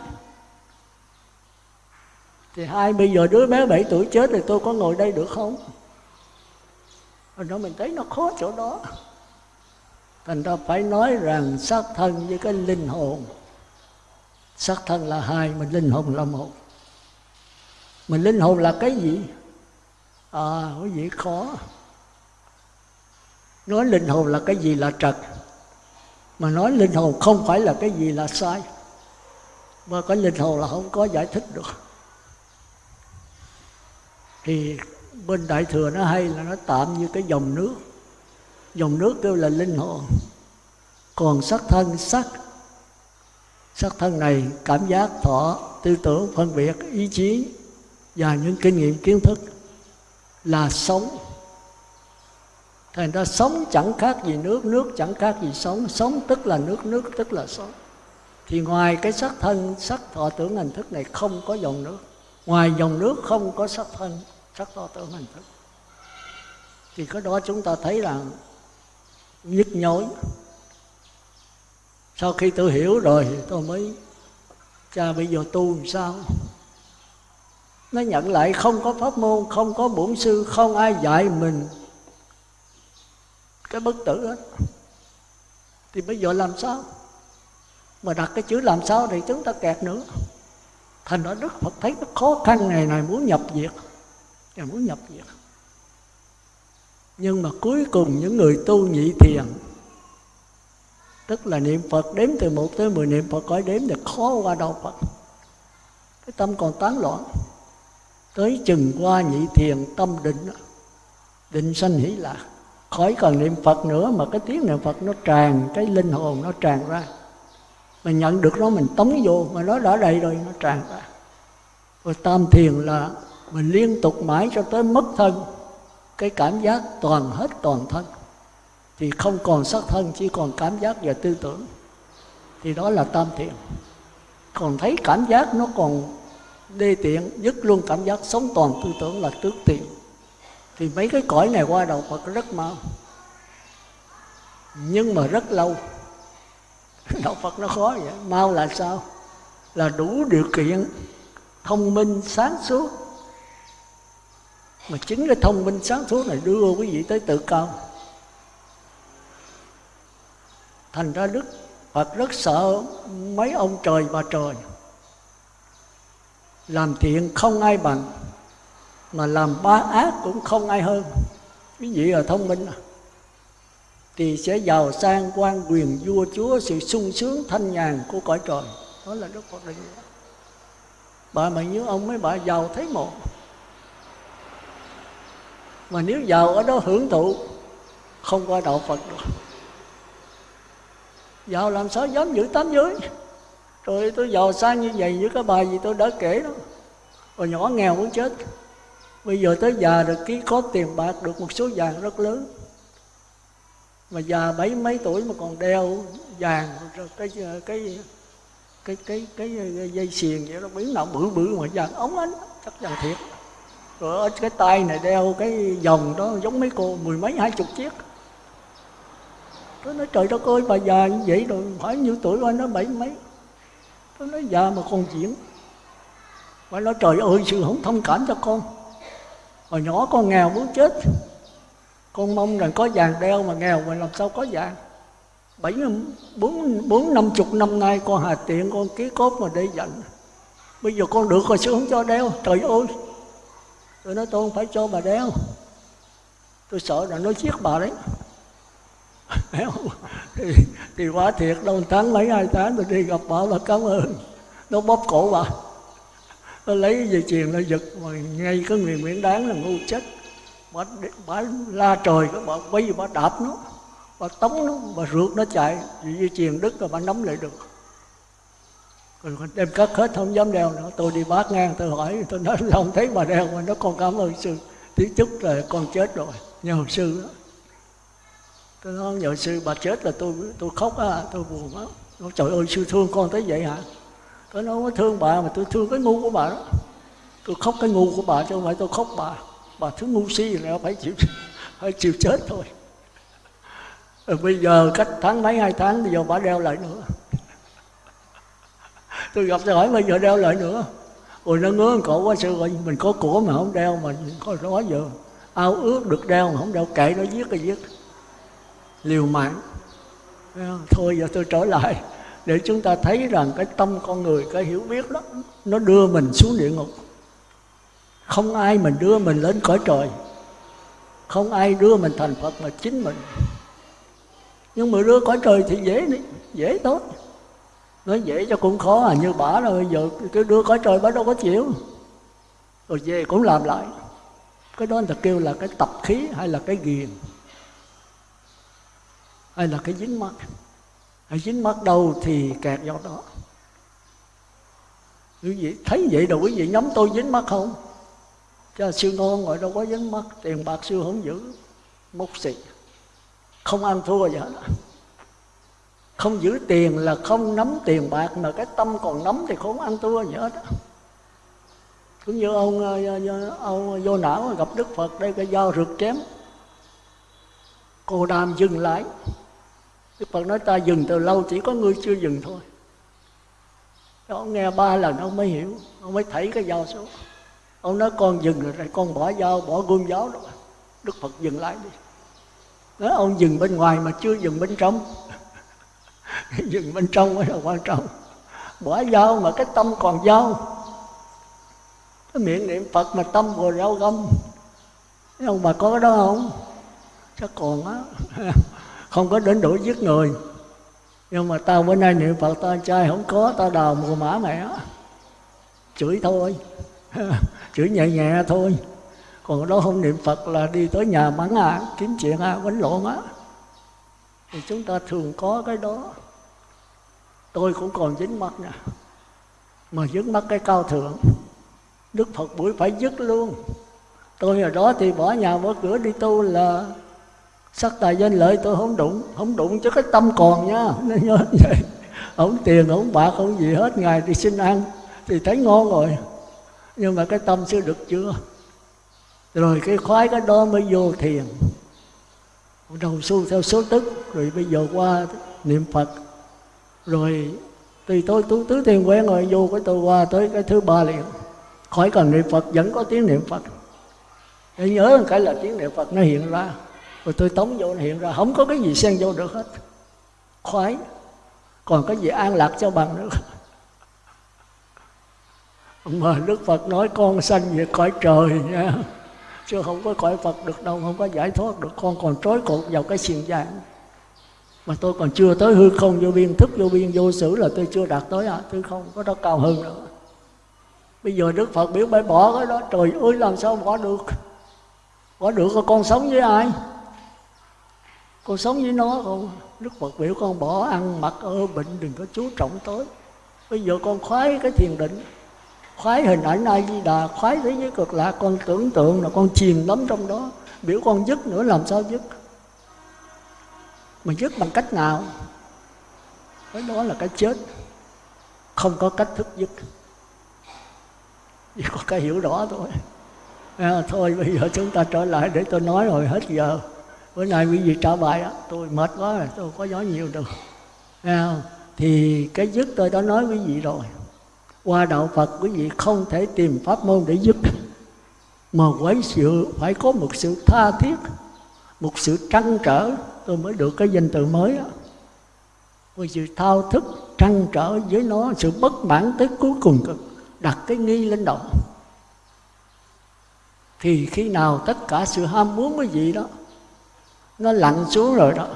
[SPEAKER 1] Thì hai, bây giờ đứa bé 7 tuổi chết thì tôi có ngồi đây được không? Rồi đó mình thấy nó khó chỗ đó. Thành ra phải nói rằng xác thân với cái linh hồn xác thân là hai mà linh hồn là một. Mà linh hồn là cái gì? À quý vị khó? Nói linh hồn là cái gì là trật? Mà nói linh hồn không phải là cái gì là sai. Mà cái linh hồn là không có giải thích được. Thì bên đại thừa nó hay là nó tạm như cái dòng nước. Dòng nước kêu là linh hồn. Còn sắc thân sắc sắc thân này cảm giác thọ tư tưởng phân biệt, ý chí và những kinh nghiệm kiến thức là sống. Thành ra sống chẳng khác gì nước nước chẳng khác gì sống. Sống tức là nước nước tức là sống. Thì ngoài cái sắc thân, sắc thọ tưởng hành thức này không có dòng nước. Ngoài dòng nước không có sắc thân, sắc thọ tưởng hành thức. Thì cái đó chúng ta thấy là nhức nhối sau khi tôi hiểu rồi thì tôi mới, cha bây giờ tu làm sao? Nó nhận lại không có pháp môn, không có bổn sư, không ai dạy mình cái bất tử hết. Thì bây giờ làm sao? Mà đặt cái chữ làm sao thì chúng ta kẹt nữa. Thành ra đức phật thấy nó khó khăn này này muốn nhập diệt. Là muốn nhập diệt. Nhưng mà cuối cùng những người tu nhị thiền tức là niệm phật đếm từ một tới mười niệm phật cõi đếm thì khó qua đầu phật. Cái tâm còn tán loạn. Tới chừng qua nhị thiền tâm định định sanh hỷ lạc. Khỏi cần niệm phật nữa mà cái tiếng niệm phật nó tràn, cái linh hồn nó tràn ra. Mình nhận được nó, mình tống vô, mà nó đã đầy rồi, nó tràn ra. Rồi tam thiền là mình liên tục mãi cho tới mất thân. Cái cảm giác toàn hết toàn thân thì không còn sắc thân, chỉ còn cảm giác và tư tưởng. Thì đó là tam thiện. Còn thấy cảm giác nó còn đê tiện, dứt luôn cảm giác sống toàn tư tưởng là tước tiện. Thì mấy cái cõi này qua đầu Phật rất mau. Nhưng mà rất lâu. Đạo Phật nó khó vậy. Mau là sao? Là đủ điều kiện thông minh sáng suốt. Mà chính cái thông minh sáng suốt này đưa quý vị tới tự cao thành ra đức phật rất sợ mấy ông trời và trời. Làm thiện không ai bằng, mà làm ba ác cũng không ai hơn. Quý vị là thông minh à? Thì sẽ giàu sang quan quyền vua chúa, sự sung sướng thanh nhàn của cõi trời. Đó là đức phật định. Bà mà như ông mấy bà giàu thấy một. Mà nếu giàu ở đó hưởng thụ, không qua đạo phật được giàu làm sao dám giữ tám giới? Rồi tôi giàu sang như vậy với cái bài gì tôi đã kể đó. Rồi nhỏ nghèo muốn chết. Bây giờ tới già rồi ký có tiền bạc được một số vàng rất lớn. Mà già bảy mấy tuổi mà còn đeo vàng rồi cái cái cái cái cái, cái dây xiềng vậy nó biến nào bự bự mà vàng ống ánh chắc vàng thiệt. Rồi ở cái tay này đeo cái vòng đó giống mấy cô mười mấy hai chục chiếc tôi nói, trời đất ơi, bà già như vậy rồi, hỏi nhiêu tuổi rồi, nó bảy mấy? Tôi nói, già mà còn diễn. Bà nói, trời ơi, sự không thông cảm cho con. Hồi nhỏ con nghèo muốn chết. Con mong rằng có vàng đeo mà nghèo mà làm sao có vàng. Bảy, bốn bốn năm chục năm nay con hà tiện, con ký cốt mà để dành bây giờ con được rồi sư không cho đeo? Trời ơi. Tôi nói, tôi không phải cho bà đeo. Tôi sợ là nó giết bà đấy thì, thì quá thiệt đâu tháng mấy hai tháng tôi đi gặp bảo là cảm ơn. Nó bóp cổ bà. Nó lấy dây chuyền nó giật mà ngay cái người nguyễn đáng là ngu chết. Bà, bà la trời cái bà quay bà đạp nó. Bà tống nó bà rượt nó chạy. Vì dây chuyền đứt rồi bà nắm lại được. Rồi đem cất hết không dám đeo nữa. Tôi đi bát ngang tôi hỏi tôi nói không thấy bà đeo mà nó còn cảm ơn sư. Tiếng chút là con chết rồi nhờ sư đó tôi nói nhờ sư bà chết là tôi tôi khóc á, tôi buồn á nói trời ơi, sư thương con tới vậy hả? Tôi nói không thương bà mà tôi thương cái ngu của bà đó. Tôi khóc cái ngu của bà chứ không phải tôi khóc bà. Bà thứ ngu si là phải chịu phải chịu chết thôi. Rồi bây giờ cách tháng mấy, hai tháng bây giờ bà đeo lại nữa. Tôi gặp tôi hỏi, bây giờ đeo lại nữa? Rồi nó ngứa cổ quá sư rồi mình có của mà không đeo mà có nói giờ. Ao ước được đeo mà không đeo, kệ nó giết cái giết liều mạng. Thôi, giờ tôi trở lại để chúng ta thấy rằng cái tâm con người, cái hiểu biết đó, nó đưa mình xuống địa ngục. Không ai mình đưa mình lên cõi trời. Không ai đưa mình thành phật mà chính mình. Nhưng mà đưa cõi trời thì dễ đi, dễ tốt. Nói dễ cho cũng khó à như bả rồi giờ cái đưa cõi trời bả đâu có chịu. Rồi về cũng làm lại. Cái đó người ta kêu là cái tập khí hay là cái ghiền hay là cái dính mắt? Hay dính mắt đâu thì kẹt do đó. Quý vị thấy vậy đâu quý vị nhắm tôi dính mắt không? Cho sư ngon ngồi đâu có dính mắt, tiền bạc sư không giữ. Mốc xì. Không ăn thua gì hết không giữ tiền là không nắm tiền bạc, mà cái tâm còn nắm thì không ăn thua gì hết cũng như ông ờ, ờ, ờ, ông vô não gặp đức phật đây, cái dao rượt chém cô đàm dừng lại. Đức phật nói, ta dừng từ lâu, chỉ có ngươi chưa dừng thôi. Ông nghe ba lần ông mới hiểu, ông mới thấy cái dao xuống ông nói, con dừng rồi, con bỏ dao bỏ gươm giáo đó đức phật dừng lại đi. Nói, ông dừng bên ngoài mà chưa dừng bên trong. Dừng bên trong mới là quan trọng. Bỏ dao mà cái tâm còn dao cái miệng niệm phật mà tâm vừa rau găm. Ông bà có cái đó không? Chắc còn á. Không có đến đổi giết người. Nhưng mà tao bữa nay niệm phật, tao trai không có, tao đào mùa mã mẹ chửi thôi. Chửi nhẹ nhẹ thôi. Còn đó không niệm phật là đi tới nhà mắng à kiếm chuyện à quánh lộn á. Thì chúng ta thường có cái đó. Tôi cũng còn dính mắt nè. Mà dính mắt cái cao thượng. Đức phật buổi phải dứt luôn. Tôi ở đó thì bỏ nhà bỏ cửa đi tu là sắc tài danh lợi tôi không đụng không đụng chứ cái tâm còn nha. Nên nhớ vậy. Không tiền, không bạc, không gì hết. Ngày thì xin ăn thì thấy ngon rồi. Nhưng mà cái tâm chưa được chưa rồi cái khoái cái đó mới vô thiền. Đầu xu theo số tức, rồi bây giờ qua niệm phật. Rồi thì tôi tu tứ thiền quen rồi vô cái tôi qua tới cái thứ ba liền. Khỏi cần niệm phật, vẫn có tiếng niệm phật. Để nhớ cái là tiếng niệm phật nó hiện ra rồi tôi tống vô hiện ra, không có cái gì xen vô được hết. Khoái. Còn cái gì an lạc cho bằng nữa? Mà đức phật nói con sanh về cõi trời nha. Chứ không có cõi phật được đâu, không có giải thoát được. Con còn trói cột vào cái xiềng vàng. Mà tôi còn chưa tới hư không, vô biên thức, vô biên vô sử là tôi chưa đạt tới à tôi không có đó cao hơn nữa. Bây giờ đức phật biểu phải bỏ cái đó, trời ơi, làm sao bỏ được? Bỏ được con sống với ai? Con sống với nó không đức phật biểu con bỏ ăn mặc ở bệnh đừng có chú trọng tới. Bây giờ con khoái cái thiền định khoái hình ảnh ai di đà khoái thế giới cực lạc con tưởng tượng là con chìm lắm trong đó. Biểu con dứt nữa làm sao dứt? Mà dứt bằng cách nào? Cái đó là cái chết. Không có cách thức dứt. Chỉ có cái hiểu rõ thôi. À, thôi bây giờ chúng ta trở lại để tôi nói rồi hết giờ bữa nay quý vị trả bài đó. Tôi mệt quá rồi tôi có nói nhiều được à, thì cái dứt tôi đã nói quý vị rồi. Qua đạo Phật quý vị không thể tìm pháp môn để dứt. Mà quấy sự phải có một sự tha thiết một sự trăn trở. Tôi mới được cái danh từ mới đó một sự thao thức trăn trở với nó sự bất mãn tới cuối cùng đặt cái nghi lên đầu. Thì khi nào tất cả sự ham muốn cái gì đó nó lặn xuống rồi đó.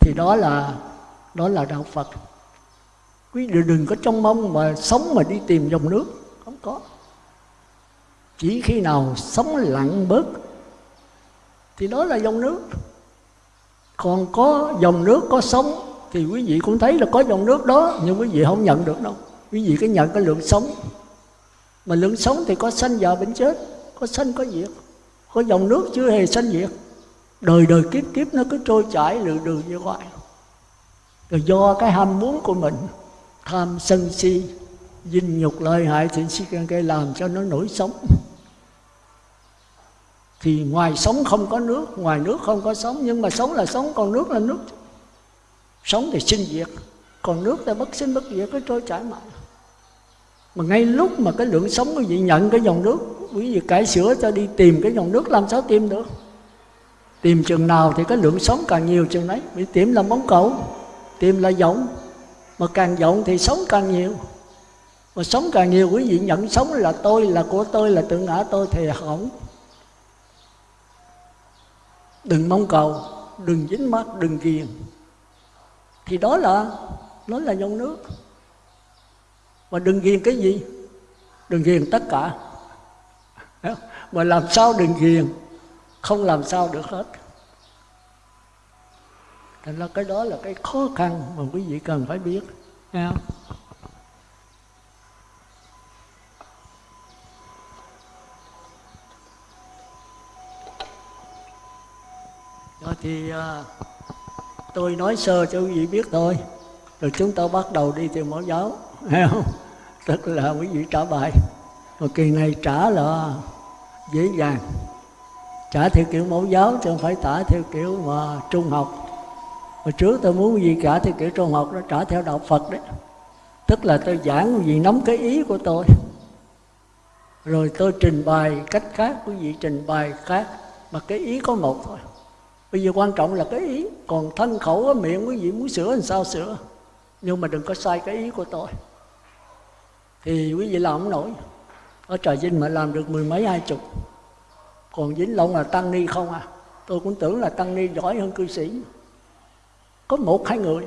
[SPEAKER 1] Thì đó là đó là đạo Phật. Quý vị đừng có trong mong mà sống mà đi tìm dòng nước. Không có. Chỉ khi nào sống lặng bớt, thì đó là dòng nước. Còn có dòng nước có sống, thì quý vị cũng thấy là có dòng nước đó, nhưng quý vị không nhận được đâu. Quý vị cứ nhận cái lượng sống. Mà lượng sống thì có sanh già bệnh chết, có sanh có diệt. Có dòng nước chưa hề sanh diệt đời đời kiếp kiếp nó cứ trôi chảy lượn đường như vậy. Rồi do cái ham muốn của mình, tham sân si, dinh nhục lợi hại thì si can cây làm cho nó nổi sống thì ngoài sống không có nước, ngoài nước không có sống nhưng mà sống là sống còn nước là nước. Sống thì sinh diệt, còn nước thì bất sinh bất diệt, cứ trôi chảy mãi. Mà ngay lúc mà cái lượng sống quý vị nhận cái dòng nước, quý vị cải sửa cho đi tìm cái dòng nước, làm sao tìm được? Tìm chừng nào thì cái lượng sống càng nhiều chừng đấy bị tìm là móng cầu, tìm là rộng mà càng rộng thì sống càng nhiều. Mà sống càng nhiều, quý vị nhận sống là tôi, là của tôi, là tự ngã tôi thì hỏng. Đừng mong cầu, đừng dính mắt đừng ghiền. Thì đó là, nó là dòng nước. Mà đừng ghiền cái gì? Đừng ghiền tất cả. Mà làm sao đừng ghiền? Không làm sao được hết. Thành ra cái đó là cái khó khăn mà quý vị cần phải biết. Nghe không? Rồi thì à, tôi nói sơ cho quý vị biết thôi. Rồi chúng ta bắt đầu đi theo mẫu giáo. Nghe không? Tức là quý vị trả bài. Mà kỳ này trả là dễ dàng trả theo kiểu mẫu giáo chứ không phải trả theo kiểu mà trung học. Hồi trước tôi muốn gì cả theo kiểu trung học đó, trả theo đạo phật đấy. Tức là tôi giảng gì nắm cái ý của tôi. Rồi tôi trình bày cách khác quý vị trình bày khác, mà cái ý có một thôi. Bây giờ quan trọng là cái ý, còn thân khẩu ở miệng quý vị muốn sửa làm sao sửa. Nhưng mà đừng có sai cái ý của tôi. Thì quý vị làm không nổi. Ở trà vinh mà làm được mười mấy, hai chục còn vĩnh long là tăng ni không à? Tôi cũng tưởng là tăng ni giỏi hơn cư sĩ. Có một, hai người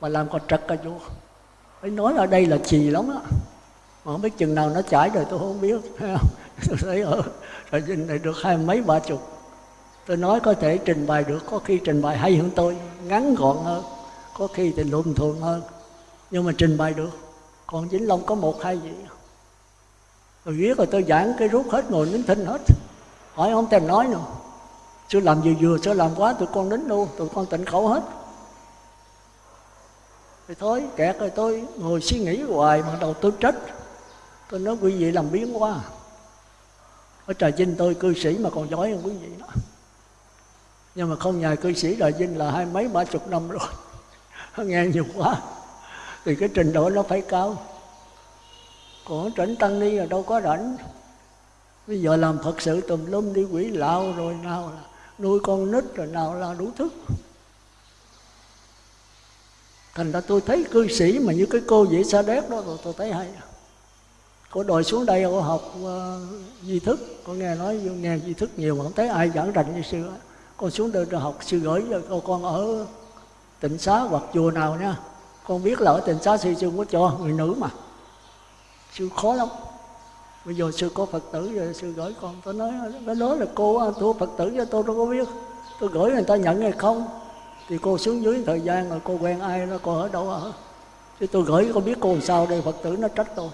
[SPEAKER 1] mà làm còn trật cả vua. Phải nói ở đây là chì lắm á. Mà không biết chừng nào nó chảy rồi tôi không biết. Tôi thấy ở rồi dinh này được hai mấy ba chục. Tôi nói có thể trình bày được, có khi trình bày hay hơn tôi, ngắn gọn hơn, có khi thì lùm thường hơn. Nhưng mà trình bày được. Còn vĩnh long có một, hai gì rồi viết rồi tôi giảng cái rút hết, ngồi nín thinh hết hỏi không thèm nói nữa. Chưa làm vừa vừa chưa làm quá, tụi con đến luôn, tụi con tịnh khẩu hết. Thì thôi, kẹt rồi tôi ngồi suy nghĩ hoài mà đầu tôi trách. Tôi nói, quý vị làm biến quá à. ở trà vinh, tôi cư sĩ mà còn giỏi hơn quý vị nữa nhưng mà không nhà cư sĩ trà vinh là hai mấy ba chục năm rồi. Nghe nhiều quá. Thì cái trình độ nó phải cao. Còn tránh tăng ni là đâu có rảnh bây giờ làm phật sự tùm lum đi quỷ lão rồi nào là nuôi con nít rồi nào là đủ thức thành ra tôi thấy cư sĩ mà như cái cô dễ sa đéc đó rồi tôi thấy hay. Cô đòi xuống đây cô học uh, di thức. Cô nghe nói nghe di thức nhiều mà không thấy ai giảng rành như xưa con xuống đây rồi học sư gửi cho cô con ở tịnh xá hoặc chùa nào nha. Con biết là ở tịnh xá sư sư có cho người nữ mà. Sư khó lắm bây giờ sư có phật tử rồi, sư gửi con, tôi nói, cái đó là cô thua phật tử cho tôi đâu có biết. Tôi gửi người ta nhận hay không? Thì cô xuống dưới thời gian rồi cô quen ai đó, cô ở đâu ở. Chứ tôi gửi, cô biết cô làm sao đây, phật tử nó trách tôi.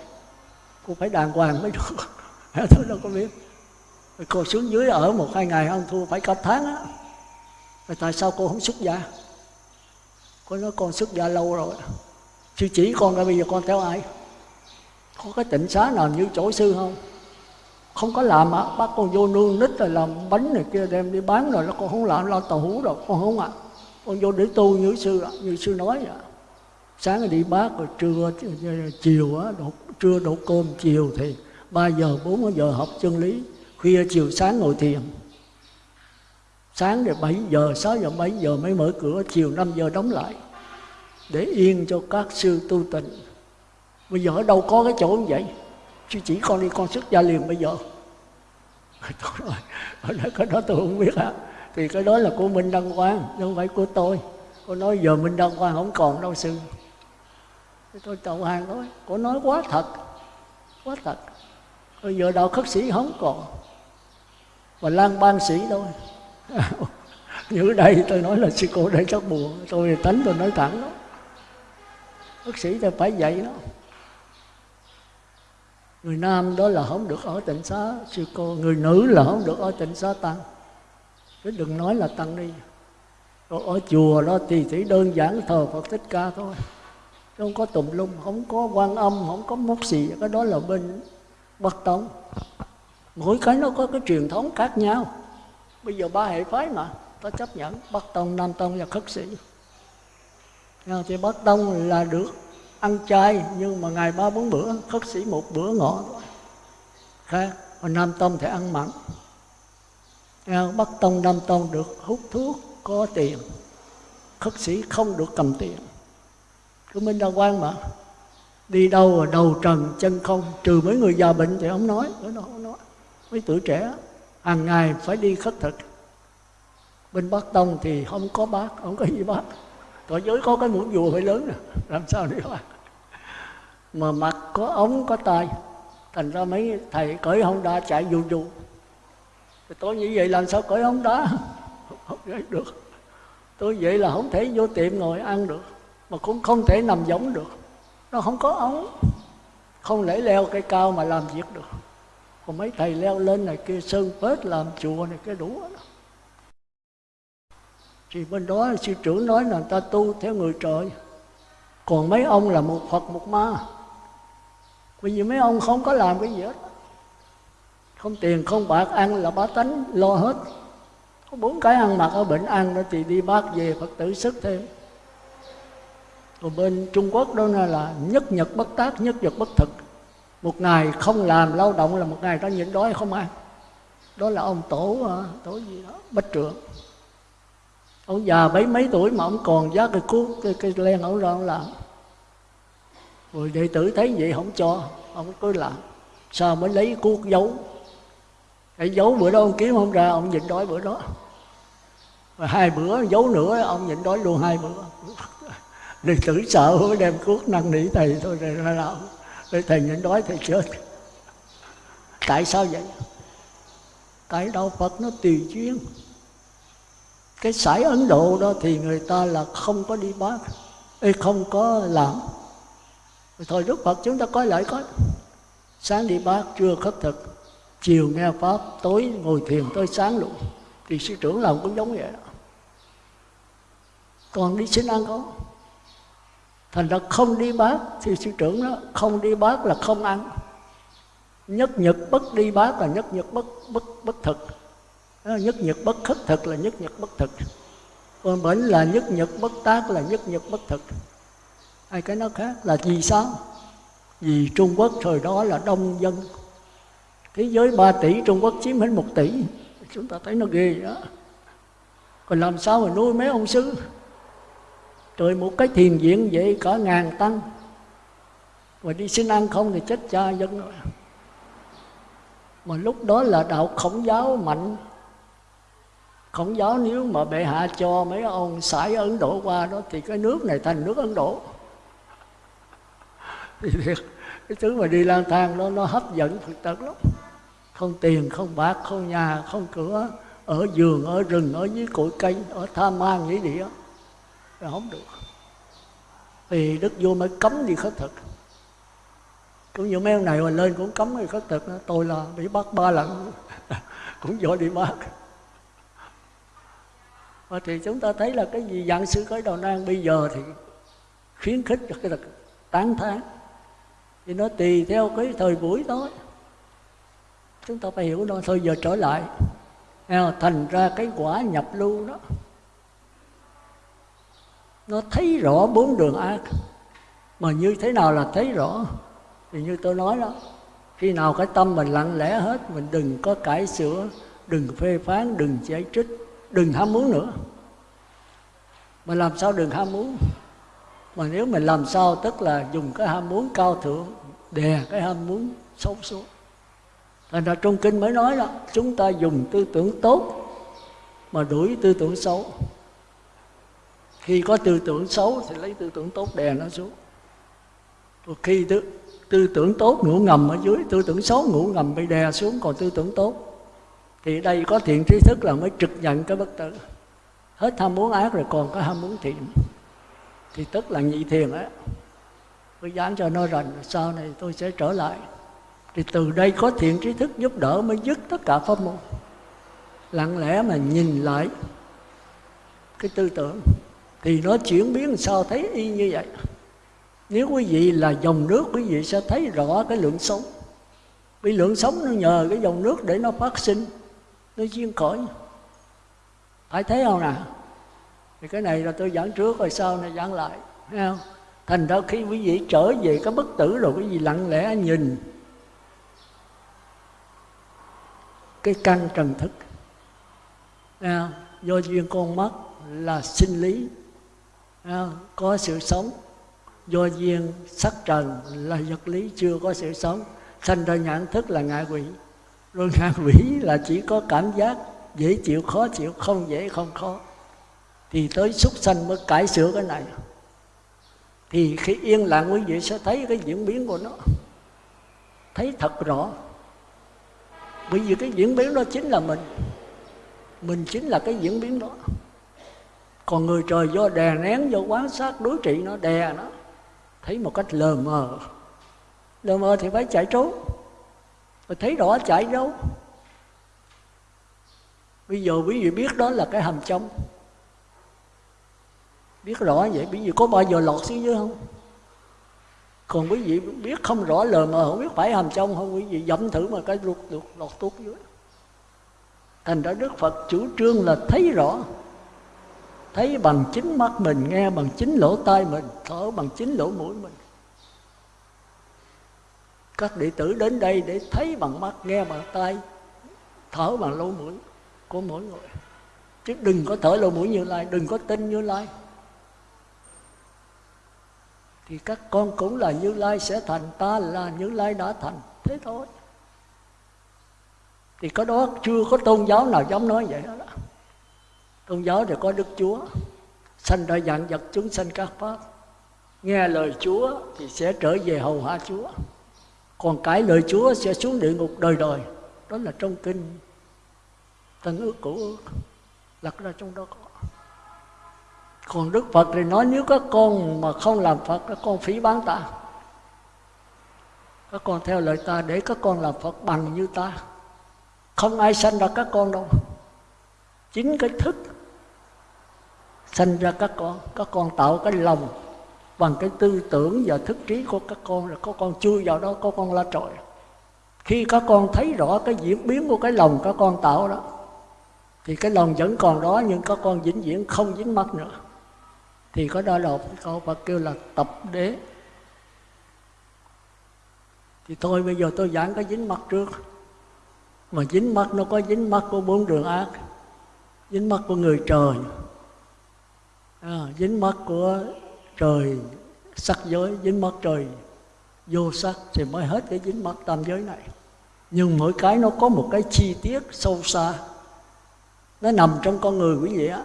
[SPEAKER 1] Cô phải đàng hoàng mới được. Tôi đâu có biết. Rồi cô xuống dưới ở một hai ngày ăn thua phải cả tháng á. Rồi tại sao cô không xuất gia? Cô nói con xuất gia lâu rồi. Sư chỉ con ra, bây giờ con theo ai? Có cái tịnh xá nào như chỗ sư không? Không có làm á bác con vô nương nít rồi làm bánh này kia đem đi bán rồi nó con không làm, lo tàu hú rồi. Con không ạ. À. con vô để tu như sư như sư nói vậy sáng đi bác rồi trưa, chiều á đột trưa đổ cơm, chiều thì 3 giờ 4 giờ học chân lý. Khuya chiều sáng ngồi thiền. Sáng thì 7 giờ 6 giờ 7 giờ mới mở cửa, chiều 5 giờ đóng lại. Để yên cho các sư tu tịnh bây giờ ở đâu có cái chỗ như vậy? Chứ chỉ con đi, con xuất gia liền bây giờ. Tôi nói ở cái đó tôi không biết hả thì cái đó là của Minh Đăng Quang, chứ không phải của tôi. Cô nói giờ Minh Đăng Quang không còn đâu, sư. Tôi chậu hàng nói cô nói quá thật. Quá thật. Bây giờ đạo khất sĩ không còn. Và lan ban sĩ thôi. Như đây tôi nói là sư cô đây chắc buồn. Tôi tánh tôi nói thẳng đó. Khất sĩ thì phải vậy đó người nam đó là không được ở tịnh xá, sư cô. Người nữ là không được ở tịnh xá tăng. Chứ đừng nói là tăng đi. Rồi ở chùa đó thì chỉ đơn giản thờ phật thích ca thôi. Không có tùm lum, không có quan âm, không có mốc gì. Cái đó là bên bắc tông. Mỗi cái nó có cái truyền thống khác nhau. Bây giờ ba hệ phái mà, ta chấp nhận bắc tông, nam tông và khất sĩ. Thì bắc tông là được ăn chay, nhưng mà ngày ba bốn bữa, khất sĩ một bữa ngọ. Khác còn nam tông thì ăn mặn. Bắc tông, nam tông được hút thuốc, có tiền. Khất sĩ không được cầm tiền. Cứ minh Đa quan mà. Đi đâu mà đầu trần, chân không. Trừ mấy người già bệnh thì ông nói. Đó không nói. Mấy tuổi trẻ, hàng ngày phải đi khất thực. Bên bắc tông thì không có bác, không có gì bác tội giới có cái mũ vùa phải lớn nè. Làm sao đi bác mà mặt có ống, có tai. Thành ra mấy thầy cởi hông đá chạy dù dù tôi như vậy làm sao cởi hông đá không được. Tôi vậy là không thể vô tiệm ngồi ăn được. Mà cũng không thể nằm giống được. Nó không có ống. Không lẽ leo cây cao mà làm việc được. Còn mấy thầy leo lên này kia sơn phết làm chùa này cái đủ đó thì bên đó sư trưởng nói là người ta tu theo người trời còn mấy ông là một phật một ma bởi vì mấy ông không có làm cái gì hết không tiền không bạc ăn là bá tánh lo hết có bốn cái ăn mặc ở bệnh ăn đó thì đi bác về phật tử sức thêm còn bên Trung Quốc đó là nhất nhật bất tác, nhất nhật bất thực. Một ngày không làm lao động là một ngày ta nhịn đói không ăn. Đó là ông tổ, à, tổ gì đó, bách trưởng. Ông già mấy mấy tuổi mà ông còn giá cái cuốc, cái, cái len ông ra ông làm. Rồi đệ tử thấy vậy không cho, ông cứ làm. Sao mới lấy cuốc giấu. Cái giấu bữa đó ông kiếm không ra, ông nhịn đói bữa đó. rồi hai bữa giấu nữa, ông nhịn đói luôn hai bữa đệ tử sợ mới đem cuốc năn nỉ thầy thôi rồi ra làm để thầy nhịn đói thầy chết tại sao vậy tại đạo phật nó tùy duyên cái sải ấn độ đó thì người ta là không có đi bác Ê, không có làm. Thời đức phật chúng ta coi lại coi. Sáng đi bác trưa khất thực. Chiều nghe pháp tối ngồi thiền tới sáng luôn. Thì sư trưởng làm cũng giống vậy đó. Còn đi xin ăn không? Thành ra không đi bác thì sư trưởng đó không đi bác là không ăn. Nhất nhật bất đi bác là nhất nhật bất bất bất thực nhất nhật bất khất thực là nhất nhật bất thực. Còn bệnh là nhất nhật bất tác là nhất nhật bất thực. Hai cái nó khác là vì sao? Vì trung quốc thời đó là đông dân. Thế giới 3 tỷ, trung quốc chiếm hết một tỷ. Chúng ta thấy nó ghê đó. Còn làm sao mà nuôi mấy ông sư? Rồi một cái thiền viện vậy cả ngàn tăng. Mà đi xin ăn không thì chết cha dân. Rồi mà lúc đó là đạo khổng giáo mạnh khổng giáo nếu mà bệ hạ cho mấy ông sải ấn độ qua đó thì cái nước này thành nước ấn độ. Thì cái thứ mà đi lang thang đó, nó hấp dẫn phật tử lắm. Không tiền, không bạc, không nhà, không cửa, ở giường, ở rừng, ở dưới cội cây ở tha ma nghĩa địa. Không được. Thì đức vua mới cấm đi khất thực. Cũng như mấy ông này mà lên cũng cấm đi khất thực đó. tôi là bị bắt ba lần. Cũng do đi bắt. Ờ, thì chúng ta thấy là cái gì? Dạng sư khởi đầu nan, bây giờ thì khuyến khích cho cái là tán thán. Thì nó tùy theo cái thời buổi đó chúng ta phải hiểu nó, thôi giờ trở lại. Thành ra cái quả nhập lưu đó, nó thấy rõ bốn đường ác. Mà như thế nào là thấy rõ? Thì như tôi nói đó, khi nào cái tâm mình lặng lẽ hết, mình đừng có cải sửa, đừng phê phán, đừng chỉ trích đừng ham muốn nữa. Mà làm sao đừng ham muốn? Mà nếu mình làm sao tức là dùng cái ham muốn cao thượng đè cái ham muốn xấu xuống thành ra trong kinh mới nói đó chúng ta dùng tư tưởng tốt mà đuổi tư tưởng xấu. Khi có tư tưởng xấu thì lấy tư tưởng tốt đè nó xuống. Rồi khi tư, tư tưởng tốt ngủ ngầm ở dưới tư tưởng xấu ngủ ngầm bị đè xuống còn tư tưởng tốt thì đây có thiện trí thức là mới trực nhận cái bất tử. Hết ham muốn ác rồi còn có ham muốn thiện. Thì tức là nhị thiền á. Tôi dán cho nó rành, sau này tôi sẽ trở lại. Thì từ đây có thiện trí thức giúp đỡ mới dứt tất cả pháp môn. Lặng lẽ mà nhìn lại cái tư tưởng, thì nó chuyển biến sao thấy y như vậy. Nếu quý vị là dòng nước, quý vị sẽ thấy rõ cái lượng sống. Vì lượng sống nó nhờ cái dòng nước để nó phát sinh nó duyên khởi phải thấy không nào? Thì cái này là tôi giảng trước rồi sau này giảng lại. Thấy không? Thành ra khi quý vị trở về cái bất tử rồi cái gì lặng lẽ nhìn. Cái căn trần thức. Thấy do duyên con mắt là sinh lý. Có sự sống. Do duyên sắc trần là vật lý, chưa có sự sống. Sanh ra nhãn thức là ngạ quỷ rồi ngạ quỷ là chỉ có cảm giác dễ chịu, khó chịu, không dễ, không khó. Thì tới súc sanh mới cải sửa cái này. Thì khi yên lặng quý vị sẽ thấy cái diễn biến của nó. Thấy thật rõ. Bởi vì cái diễn biến đó chính là mình. Mình chính là cái diễn biến đó. Còn người trời do đè nén, do quán sát, đối trị nó, đè nó. Thấy một cách lờ mờ. Lờ mờ thì phải chạy trốn mà thấy rõ chạy đâu bây giờ quý vị biết đó là cái hầm trong biết rõ vậy, quý vị có bao giờ lọt xuống dưới không? Còn quý vị biết không rõ lời mà không biết phải hầm trong không, quý vị dẫm thử mà cái lụt lụt lọt tuốt dưới. Thành ra đức phật chủ trương là thấy rõ. Thấy bằng chính mắt mình, nghe bằng chính lỗ tai mình, thở bằng chính lỗ mũi mình các đệ tử đến đây để thấy bằng mắt, nghe bằng tai, thở bằng lỗ mũi của mỗi người. Chứ đừng có thở lỗ mũi như lai, đừng có tin như lai. Thì các con cũng là như lai sẽ thành, ta là như lai đã thành. Thế thôi. Thì có đó chưa có tôn giáo nào dám nói vậy đó tôn giáo thì có đức chúa. Sanh ra dạng vật chúng sanh các pháp. Nghe lời chúa thì sẽ trở về hầu hạ chúa còn cái lời chúa sẽ xuống địa ngục đời đời, đó là trong kinh. Tân ước cũ ước lật ra trong đó có. Còn đức phật thì nói nếu các con mà không làm phật, các con phí bán ta. Các con theo lời ta để các con làm phật bằng như ta. Không ai sanh ra các con đâu. Chính cái thức sanh ra các con các con tạo cái lòng bằng cái tư tưởng và thức trí của các con là có con chui vào đó có con la trội khi các con thấy rõ cái diễn biến của cái lòng các con tạo đó thì cái lòng vẫn còn đó nhưng các con vĩnh viễn không dính mắt nữa. Thì có đó là câu Phật kêu là tập đế. Thì thôi bây giờ tôi giảng cái dính mắt trước. Mà dính mắt nó có dính mắt của bốn đường ác dính mắt của người trời. À, dính mắt của trời, sắc giới, dính mắt trời, vô sắc thì mới hết cái dính mắt tam giới này. Nhưng mỗi cái nó có một cái chi tiết sâu xa. Nó nằm trong con người quý vị á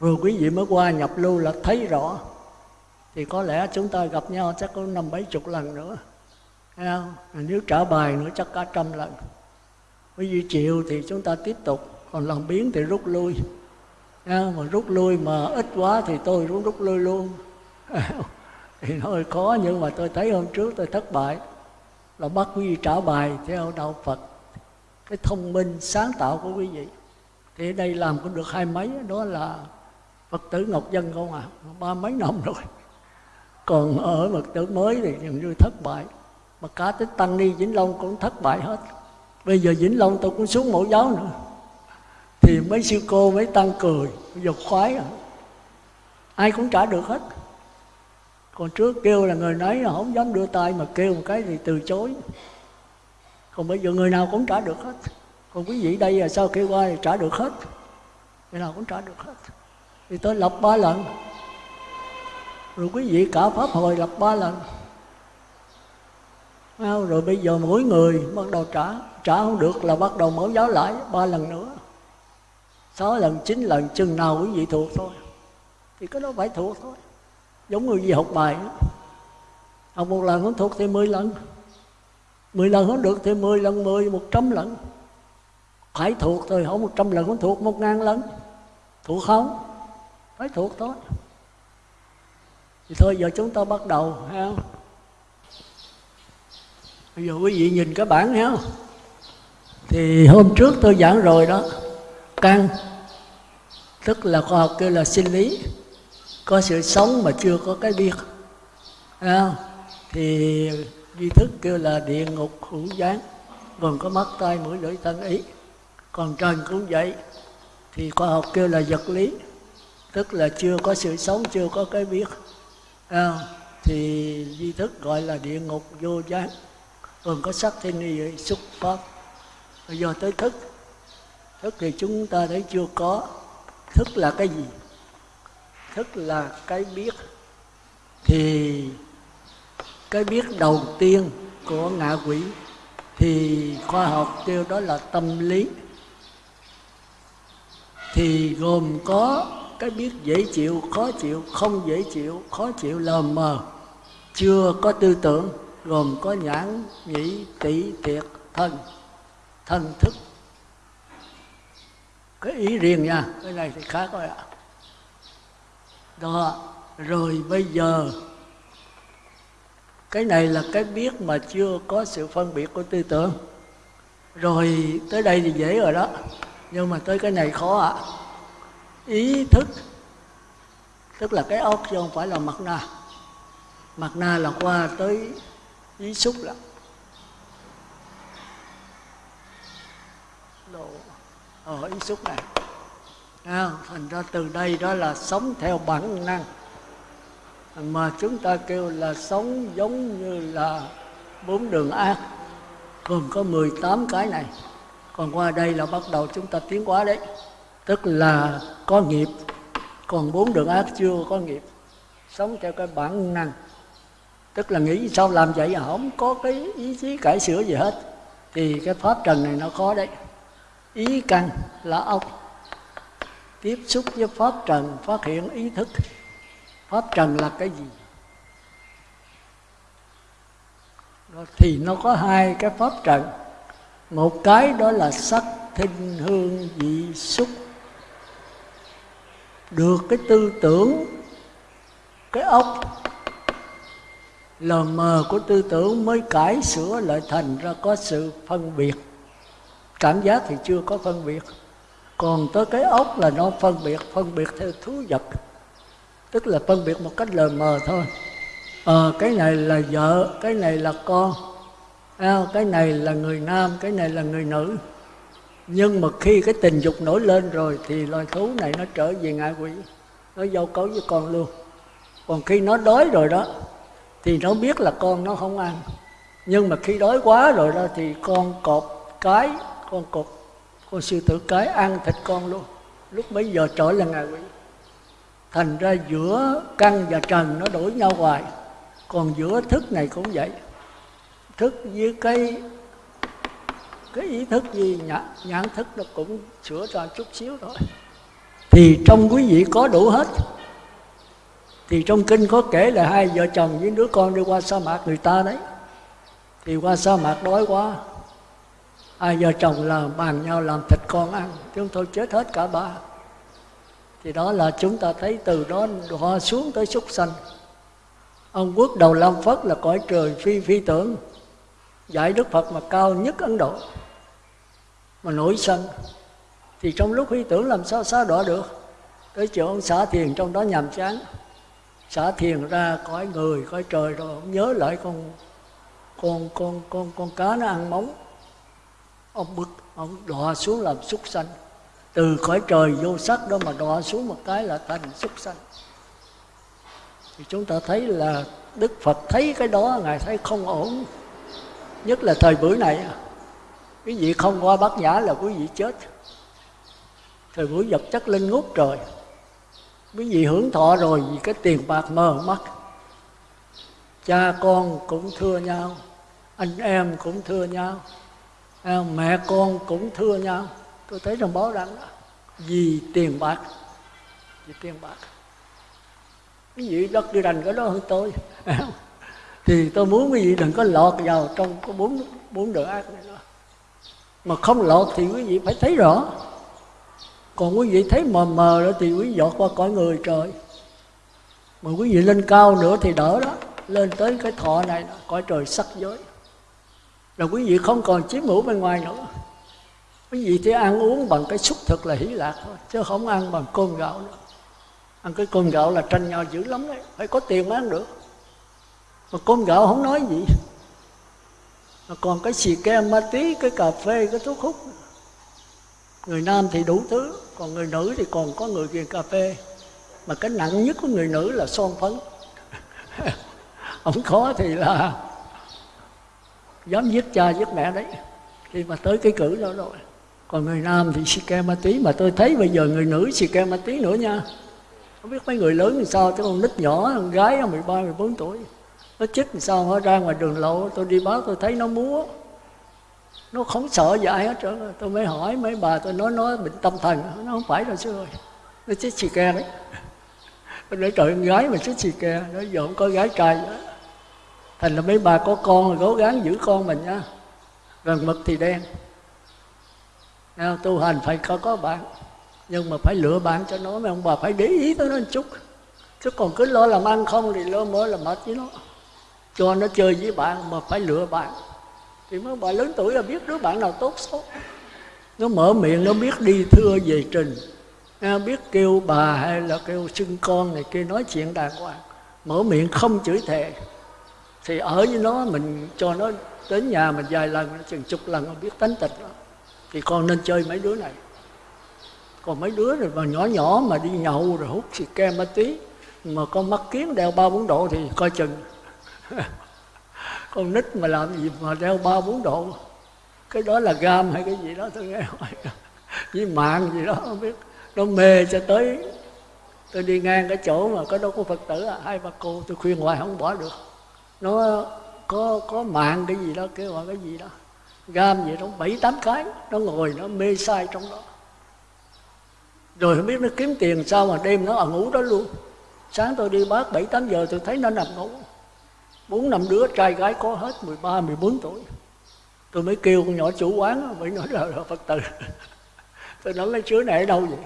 [SPEAKER 1] rồi quý vị mới qua nhập lưu là thấy rõ. Thì có lẽ chúng ta gặp nhau chắc có năm bảy chục lần nữa. Thấy không? nếu trả bài nữa chắc cả trăm lần. Quý vị chịu thì chúng ta tiếp tục. Còn lần biến thì rút lui à, mà rút lui mà ít quá thì tôi cũng rút lui luôn. Thì nó hơi khó nhưng mà tôi thấy hôm trước tôi thất bại. Là bắt quý vị trả bài theo đạo Phật cái thông minh sáng tạo của quý vị. Thì ở đây làm cũng được hai mấy đó là phật tử ngọc dân không à? Ba mấy năm rồi. Còn ở phật tử mới thì dường như thất bại. Mà cả tới tăng ni vĩnh long cũng thất bại hết. Bây giờ vĩnh long tôi cũng xuống mẫu giáo nữa thì mấy sư cô mấy tăng cười giật khoái à. Ai cũng trả được hết. Còn trước kêu là người nói là không dám đưa tay mà kêu một cái thì từ chối. Còn bây giờ người nào cũng trả được hết. Còn quý vị đây là sao kêu qua thì trả được hết? Người nào cũng trả được hết. Thì tôi lập ba lần. Rồi quý vị cả pháp hồi lập ba lần. Rồi bây giờ mỗi người bắt đầu trả. Trả không được là bắt đầu mở giáo lại ba lần nữa sáu lần chín lần chừng nào quý vị thuộc thôi. Thì cái đó phải thuộc thôi. Giống người gì học bài đó. học một lần không thuộc thì mười lần. Mười lần không được thì mười lần, mười, một trăm lần. Phải thuộc thôi, không một trăm lần không thuộc một ngàn lần. Thuộc không? Phải thuộc thôi. Thì thôi, giờ chúng ta bắt đầu ha bây giờ quý vị nhìn cái bản ha thì hôm trước tôi giảng rồi đó căn tức là khoa học kêu là sinh lý. Có sự sống mà chưa có cái biết à, thì duy thức kêu là địa ngục hữu gián. Gồm có mắt tay mũi lưỡi thân ý. Còn trần cũng vậy. Thì khoa học kêu là vật lý. Tức là chưa có sự sống chưa có cái biết. À, thì duy thức gọi là địa ngục vô gián. Gồm có sắc thiên y xúc pháp. Bây giờ tới thức thức thì chúng ta thấy chưa có. Thức là cái gì? Thức là cái biết. Thì cái biết đầu tiên của ngạ quỷ, thì khoa học kêu đó là tâm lý. Thì gồm có cái biết dễ chịu, khó chịu, không dễ chịu, khó chịu lờ mờ. Chưa có tư tưởng, gồm có nhãn, nhĩ tỷ tiệt thân. Thân thức cái ý riêng nha, cái này thì khác rồi ạ. Đó, rồi bây giờ, cái này là cái biết mà chưa có sự phân biệt của tư tưởng. Rồi tới đây thì dễ rồi đó, nhưng mà tới cái này khó ạ. À. ý thức, tức là cái óc chứ không phải là mặt na mặt na là qua tới ý xúc lắm Đồ ở ý xúc này. À, thành ra từ đây đó là sống theo bản năng. Mà chúng ta kêu là sống giống như là bốn đường ác gồm có 18 cái này. Còn qua đây là bắt đầu chúng ta tiến hóa đấy. Tức là có nghiệp. Còn bốn đường ác chưa có nghiệp. Sống theo cái bản năng. Tức là nghĩ sao làm vậy à? Không có cái ý chí cải sửa gì hết. Thì cái pháp trần này nó khó đấy ý căn là ốc tiếp xúc với pháp trần, phát hiện ý thức. Pháp trần là cái gì? Thì nó có hai cái pháp trần. Một cái đó là sắc thinh hương vị xúc. Được cái tư tưởng, cái ốc lờ mờ của tư tưởng mới cải sửa lại thành ra có sự phân biệt cảm giác thì chưa có phân biệt. Còn tới cái ốc là nó phân biệt phân biệt theo thú vật. Tức là phân biệt một cách lờ mờ thôi. À, cái này là vợ cái này là con. À, cái này là người nam cái này là người nữ. Nhưng mà khi cái tình dục nổi lên rồi thì loài thú này nó trở về ngạ quỷ. Nó giao cấu với con luôn. Còn khi nó đói rồi đó thì nó biết là con nó không ăn. Nhưng mà khi đói quá rồi đó thì con cọp cái con cột. Con sư tử cái ăn thịt con luôn. Lúc mấy giờ trở là ngày quỷ thành ra giữa căn và trần nó đổi nhau hoài. Còn giữa thức này cũng vậy. Thức với cái cái ý thức gì nhãn, nhãn thức nó cũng sửa ra chút xíu thôi. Thì trong quý vị có đủ hết. Thì trong kinh có kể là hai vợ chồng với đứa con đi qua sa mạc người ta đấy. Thì qua sa mạc đói quá hai vợ chồng là bàn nhau làm thịt con ăn chúng tôi chết hết cả ba. Thì đó là chúng ta thấy từ đó họ xuống tới súc sanh. Ông quốc đầu lam phất là cõi trời phi phi tưởng, giải đức phật mà cao nhất ấn độ, mà nổi sân thì trong lúc phi tưởng làm sao xá đọa được? Tới chỗ ông xả thiền trong đó nhàm chán. Xả thiền ra cõi người, cõi trời rồi ông nhớ lại con con con con con cá nó ăn móng ông bực, ông đọa xuống làm súc sanh. Từ khỏi trời vô sắc đó mà đọa xuống một cái là thành súc sanh. Thì chúng ta thấy là đức phật thấy cái đó, ngài thấy không ổn. Nhất là thời buổi này à. quý vị không qua bát nhã là quý vị chết. Thời buổi vật chất lên ngút trời. Quý vị hưởng thọ rồi vì cái tiền bạc mờ mắt. Cha con cũng thưa nhau, anh em cũng thưa nhau. À, mẹ con cũng thưa nhau tôi thấy trong báo đăng đó vì tiền bạc vì tiền bạc. Cái vị đất đi đành cái đó hơn tôi? Thì tôi muốn quý vị đừng có lọt vào trong có bốn bốn đường ác này đó mà không lọt thì quý vị phải thấy rõ. Còn quý vị thấy mờ mờ đó thì quý vị dọt qua cõi người trời. Mà quý vị lên cao nữa thì đỡ đó lên tới cái thọ này đó, cõi trời sắc giới là quý vị không còn chiếm hữu bên ngoài nữa. Quý vị chỉ ăn uống bằng cái xúc thực là hỷ lạc thôi chứ không ăn bằng cơm gạo nữa. Ăn cái cơm gạo là tranh nhau dữ lắm đấy phải có tiền mới ăn được. Mà cơm gạo không nói gì. Mà còn cái xì kem, ma tí cái cà phê cái thuốc hút. Người nam thì đủ thứ còn người nữ thì còn có người ghiền cà phê. Mà cái nặng nhất của người nữ là son phấn. Không khó thì là dám giết cha giết mẹ đấy. Khi mà tới cái cử đó rồi. Còn người nam thì xì ke ma túy mà tôi thấy bây giờ người nữ xì ke ma túy nữa nha. Không biết mấy người lớn thì sao chứ con nít nhỏ con gái 13, 14 tuổi. Nó chích thì sao nó ra ngoài đường lộ tôi đi báo tôi thấy nó múa. Nó không sợ dại hết trơn tôi mới hỏi mấy bà tôi nói nó bệnh tâm thần. Nó không phải đâu sư ơi nó chích xì ke đấy. Tôi nói trời con gái mà chích xì ke nó giờ không có gái trai nữa thành là mấy bà có con thì cố gắng giữ con mình nha. Gần mực thì đen. Tu hành phải có có bạn. Nhưng mà phải lựa bạn cho nó, mấy ông bà phải để ý tới nó một chút. Chứ còn cứ lo làm ăn không thì lo mới là mệt với nó. Cho nó chơi với bạn mà phải lựa bạn. Thì mấy bà lớn tuổi là biết đứa bạn nào tốt xấu. Nó mở miệng, nó biết đi thưa về trình. Nó biết kêu bà hay là kêu xưng con này kia, nói chuyện đàng hoàng. Mở miệng không chửi thề thì ở với nó mình cho nó đến nhà mình vài lần chừng chục lần nó biết tánh tịch đó. thì con nên chơi mấy đứa này. Còn mấy đứa rồi mà nhỏ nhỏ mà đi nhậu rồi hút xì ke ma tí mà con mắt kiến đeo ba bốn độ thì coi chừng. Con nít mà làm gì mà đeo ba bốn độ? Cái đó là gam hay cái gì đó tôi nghe hỏi với mạng gì đó không biết. Nó mê cho tới. Tôi đi ngang cái chỗ mà có đâu có phật tử à, hai ba cô tôi khuyên hoài không bỏ được nó có có mạng cái gì đó kêu gọi cái gì đó. Gam gì đó bảy tám cái nó ngồi nó mê sai trong đó. Rồi không biết nó kiếm tiền sao mà đêm nó ở ngủ đó luôn. Sáng tôi đi bác bảy tám giờ tôi thấy nó nằm ngủ. Bốn năm đứa trai gái có hết 13, 14 tuổi. Tôi mới kêu con nhỏ chủ quán mới nói là, là phật tử. Tôi nói mấy chứa này ở đâu vậy?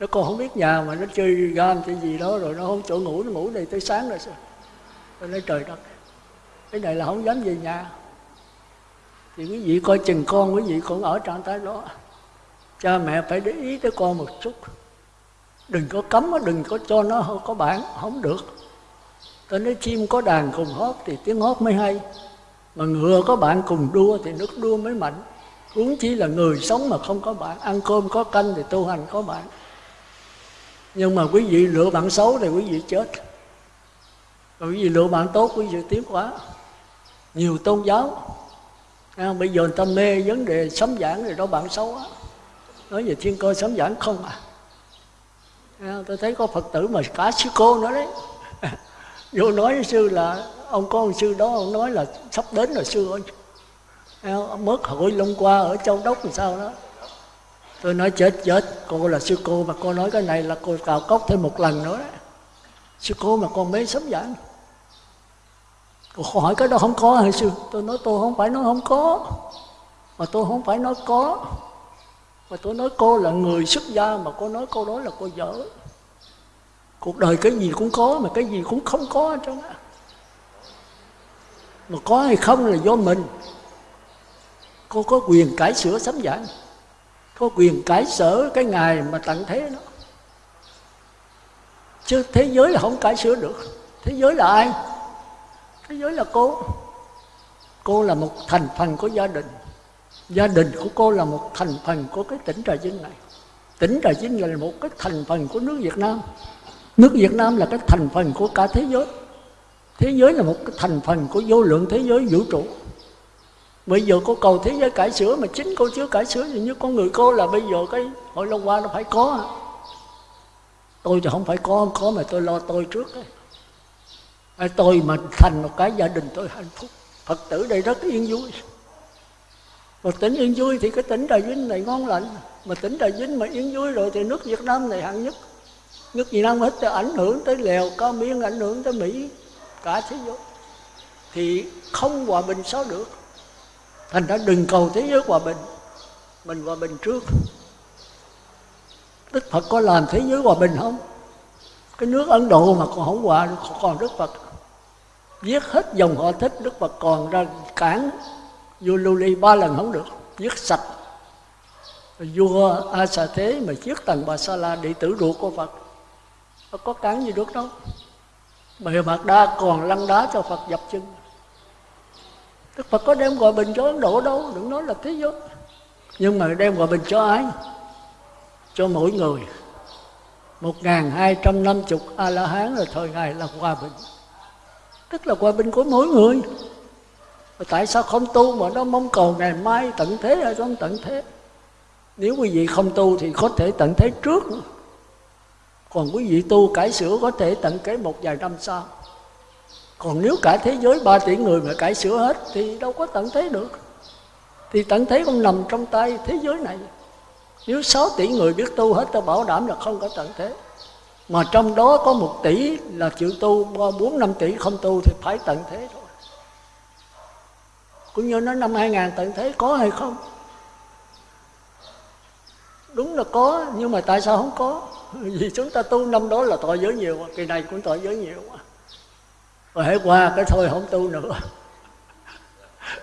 [SPEAKER 1] Nó còn không biết nhà mà nó chơi gam chơi gì đó rồi nó không chỗ ngủ nó ngủ này tới sáng rồi sao? Tôi nói trời đất cái này là không dám về nhà. Thì quý vị coi chừng con quý vị còn ở trạng thái đó. Cha mẹ phải để ý tới con một chút. Đừng có cấm đừng có cho nó có bản, không được. Tôi nói chim có đàn cùng hót thì tiếng hót mới hay. Mà ngựa có bạn cùng đua thì nước đua mới mạnh. Huống chỉ là người sống mà không có bạn, ăn cơm có canh thì tu hành có bạn. Nhưng mà quý vị lựa bạn xấu thì quý vị chết. Còn quý vị lựa bạn tốt, quý vị tiếc quá nhiều tôn giáo. À, bây giờ người ta mê vấn đề sấm giảng rồi đó, bạn xấu á nói về thiên cơ sấm giảng không à? à? Tôi thấy có phật tử mà cả sư cô nữa đấy. Vô nói với sư là, ông có ông sư đó, ông nói là sắp đến rồi sư ơi. À, ông mất hội long qua ở châu đốc làm sao đó. Tôi nói chết chết cô là sư cô mà cô nói cái này là cô cào cốc thêm một lần nữa. Đấy sư cô mà con mấy sấm giảng câu hỏi cái đó không có hồi xưa tôi nói tôi không phải nói không có. Mà tôi không phải nói có. Mà tôi nói cô là người xuất gia, mà cô nói cô đó là cô dở. Cuộc đời cái gì cũng có, mà cái gì cũng không có hết trơn á. Mà có hay không là do mình. Cô có quyền cải sửa sấm giảng có quyền cải sở cái ngày mà tận thế đó. Chứ thế giới là không cải sửa được. Thế giới là ai? Thế giới là cô. Cô là một thành phần của gia đình. Gia đình của cô là một thành phần của cái tỉnh trà vinh này. Tỉnh trà vinh là một cái thành phần của nước việt nam. Nước việt nam là cái thành phần của cả thế giới. Thế giới là một cái thành phần của vô lượng thế giới vũ trụ. Bây giờ cô cầu thế giới cải sửa mà chính cô chưa cải sửa thì như con người cô là bây giờ cái hội long hoa nó phải có. Tôi thì không phải có không có mà tôi lo tôi trước ấy tôi mà thành một cái gia đình tôi hạnh phúc. Phật tử đây rất yên vui. Mà tỉnh yên vui thì cái tỉnh trà vinh này ngon lành. Mà tỉnh trà vinh mà yên vui rồi thì nước việt nam này hạng nhất. Nước việt nam hết ảnh hưởng tới lèo, cao miên, ảnh hưởng tới mỹ, cả thế giới. Thì không hòa bình sao được? Thành ra đừng cầu thế giới hòa bình. Mình hòa bình trước. Đức phật có làm thế giới hòa bình không? Cái nước ấn độ mà còn không hòa còn đức phật giết hết dòng họ thích đức phật còn ra cản vua lưu ly ba lần không được. Giết sạch. Vua a xà thế mà giết tần bà sa la đệ tử ruột của phật. Nó có cản gì được đâu. Bề mặt đa còn lăn đá cho phật dập chân. Đức phật có đem gọi bình cho ấn độ đâu, đừng nói là thế giới. Nhưng mà đem gọi bình cho ai? Cho mỗi người. Một ngàn hai trăm năm chục a la hán là thời ngài là hòa bình tức là hòa bình của mỗi người. Mà tại sao không tu mà nó mong cầu ngày mai tận thế hay không tận thế? Nếu quý vị không tu thì có thể tận thế trước. Còn quý vị tu cải sửa có thể tận kế một vài năm sau. Còn nếu cả thế giới 3 tỷ người mà cải sửa hết thì đâu có tận thế được. Thì tận thế không nằm trong tay thế giới này. Nếu 6 tỷ người biết tu hết tôi bảo đảm là không có tận thế mà trong đó có một tỷ là chịu tu bốn năm tỷ không tu thì phải tận thế thôi. Cũng như nó năm 2000 tận thế có hay không? Đúng là có nhưng mà tại sao không có? Vì chúng ta tu năm đó là tội giới nhiều kỳ này cũng tội giới nhiều rồi hãy qua cái thôi không tu nữa.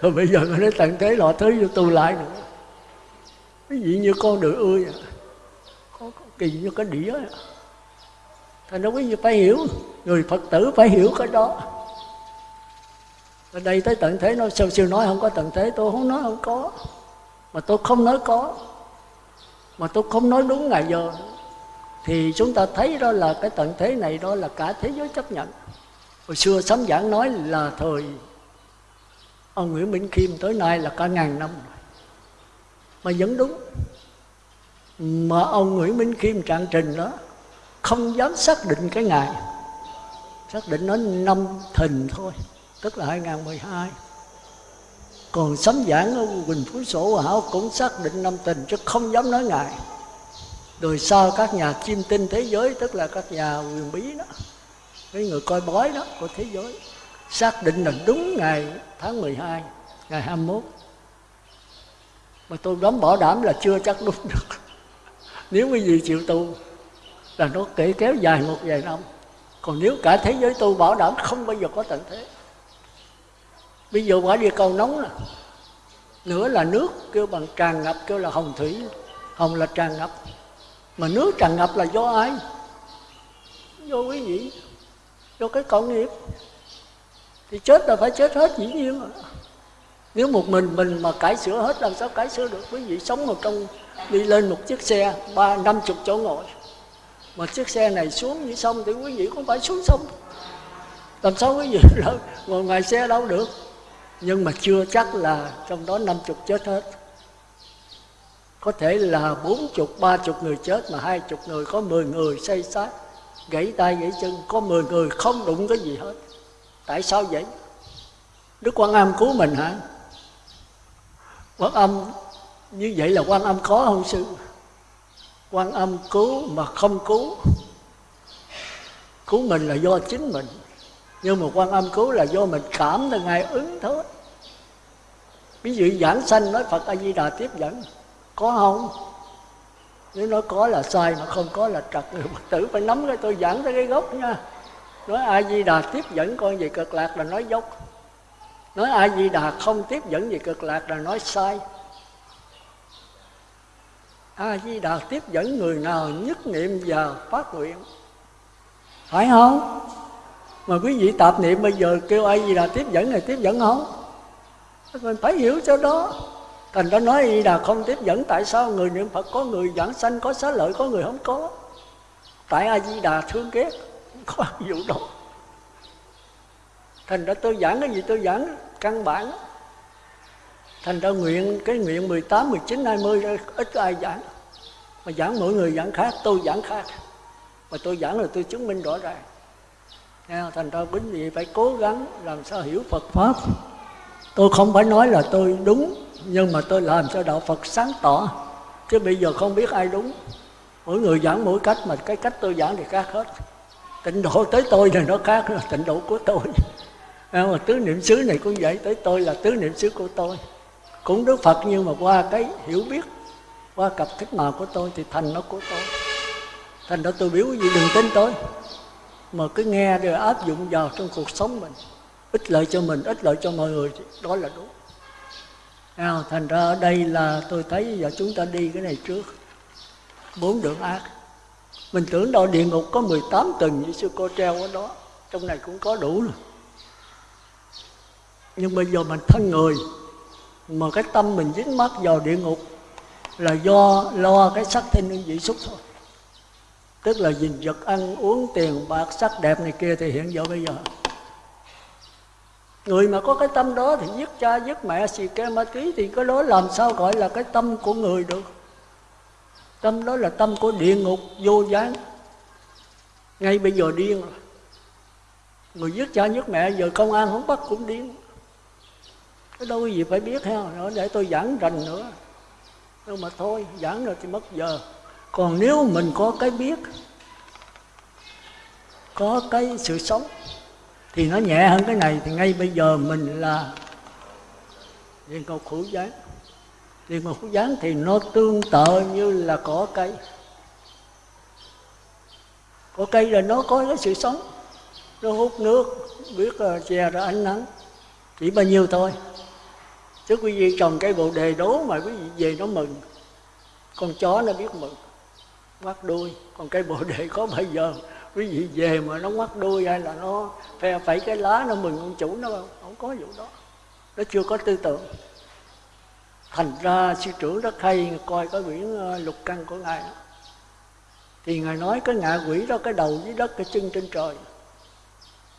[SPEAKER 1] Rồi bây giờ nó tận thế lọ thứ vô tu lại nữa. Cái gì như con đựa ươi có, có kỳ như cái đĩa thành ra quý vị phải hiểu, người phật tử phải hiểu cái đó. Ở đây tới tận thế nói sư sư nói không có tận thế, tôi không nói không có. Mà tôi không nói có. Mà tôi không nói đúng ngày giờ. Thì chúng ta thấy đó là cái tận thế này, đó là cả thế giới chấp nhận. Hồi xưa sấm giảng nói là thời ông Nguyễn Minh Khiêm tới nay là cả ngàn năm mà vẫn đúng. Mà ông Nguyễn Minh Khiêm trạng trình đó không dám xác định cái ngày. Xác định nó năm thìn thôi, tức là 2012 còn sấm giảng ở Quỳnh Phú Sổ Hảo cũng xác định năm tình chứ không dám nói ngày. Rồi sau các nhà chiêm tinh thế giới, tức là các nhà quyền bí đó, cái người coi bói đó của thế giới, xác định là đúng ngày tháng 12 ngày 21 mà tôi dám bảo đảm là chưa chắc đúng được. Nếu quý vị chịu tu là nó kể kéo dài một vài năm. Còn nếu cả thế giới tu bảo đảm, không bao giờ có tận thế. Bây giờ quả địa cầu nóng nè nữa là nước kêu bằng tràn ngập, kêu là hồng thủy. Hồng là tràn ngập. Mà nước tràn ngập là do ai? Do quý vị, do cái cộng nghiệp. Thì chết là phải chết hết dĩ nhiên rồi. Nếu một mình mình mà cải sửa hết, làm sao cải sửa được? Quý vị sống một trong, đi lên một chiếc xe, ba, năm chục chỗ ngồi mà chiếc xe này xuống như sông thì quý vị cũng phải xuống sông. Làm sao quý vị ngồi ngoài xe đâu được? Nhưng mà chưa chắc là trong đó năm chục chết hết. Có thể là bốn chục, ba chục người chết mà hai chục người, có mười người say sát, gãy tay, gãy chân, có mười người không đụng cái gì hết. Tại sao vậy? Đức quan âm cứu mình hả? Quan âm, như vậy là quan âm khó không sư? Quan âm cứu mà không cứu. Cứu mình là do chính mình, nhưng mà quan âm cứu là do mình cảm là ngài ứng thôi. Ví dụ giảng sanh nói phật a di đà tiếp dẫn, có không? Nếu nói có là sai mà không có là trật. Người phật tử phải nắm cái tôi giảng tới cái gốc nha. Nói a di đà tiếp dẫn con về cực lạc là nói dốc. Nói a di đà không tiếp dẫn về cực lạc là nói sai a di đà tiếp dẫn người nào nhất niệm và phát nguyện? Phải không? Mà quý vị tạp niệm bây giờ kêu ai gì là tiếp dẫn này tiếp dẫn không? Mình phải hiểu cho đó. Thành ra nói gì là không tiếp dẫn, tại sao người niệm phật có người giảng sanh, có xá lợi, có người không có? Tại a di đà thương ghét có vụ đó thành ra tôi giảng cái gì tôi giảng, căn bản thành ra nguyện cái nguyện 18, 19, 20 ít ai giảng. Mà giảng mỗi người giảng khác tôi giảng khác. Mà tôi giảng là tôi chứng minh rõ ràng. Thành ra quý vị phải cố gắng làm sao hiểu Phật pháp. Tôi không phải nói là tôi đúng nhưng mà tôi làm sao đạo Phật sáng tỏ. Chứ bây giờ không biết ai đúng. Mỗi người giảng mỗi cách mà cái cách tôi giảng thì khác hết. Tịnh độ tới tôi thì nó khác là tịnh độ của tôi. Mà tứ niệm xứ này cũng vậy tới tôi là tứ niệm xứ của tôi cũng đức phật nhưng mà qua cái hiểu biết, qua cặp thức nào của tôi thì thành nó của tôi. Thành đó tôi biểu gì đừng tin tôi. Mà cứ nghe rồi áp dụng vào trong cuộc sống mình. Ích lợi cho mình, ích lợi cho mọi người thì đó là đúng. Nào, thành ra ở đây là tôi thấy giờ chúng ta đi cái này trước. Bốn đường ác. Mình tưởng đâu địa ngục có 18 tầng như sư cô treo ở đó. Trong này cũng có đủ rồi. Nhưng bây giờ mình thân người mà cái tâm mình dính mắc vào địa ngục là do lo cái sắc thanh hương vị xúc thôi. Tức là dình vật ăn, uống tiền, bạc, sắc đẹp này kia thì hiện giờ bây giờ. Người mà có cái tâm đó thì giết cha, giết mẹ, xì ke, ma túy thì cái đó làm sao gọi là cái tâm của người được. Tâm đó là tâm của địa ngục, vô gián. Ngay bây giờ điên rồi. Người giết cha, giết mẹ, giờ công an không bắt cũng điên cái đâu gì phải biết ha nữa để tôi giảng rành nữa. Nhưng mà thôi, giảng rồi thì mất giờ. Còn nếu mình có cái biết, có cái sự sống, thì nó nhẹ hơn cái này, thì ngay bây giờ mình là liên cầu khổ gián. Liên cầu khổ gián thì nó tương tự như là cỏ cây. Cỏ cây là nó có cái sự sống, nó hút nước, biết che ra ánh nắng, chỉ bao nhiêu thôi chứ quý vị trồng cây bồ đề đố mà quý vị về nó mừng, con chó nó biết mừng, ngoắt đuôi. Còn cây bồ đề có bây giờ, quý vị về mà nó ngoắt đuôi hay là nó phe phẩy cái lá nó mừng con chủ, nó không không có vụ đó. Nó chưa có tư tưởng. Thành ra sư trưởng rất hay, coi cái quyển ờ, lục căn của ngài thì ngài nói cái ngạ quỷ đó, cái đầu dưới đất, cái chân trên trời.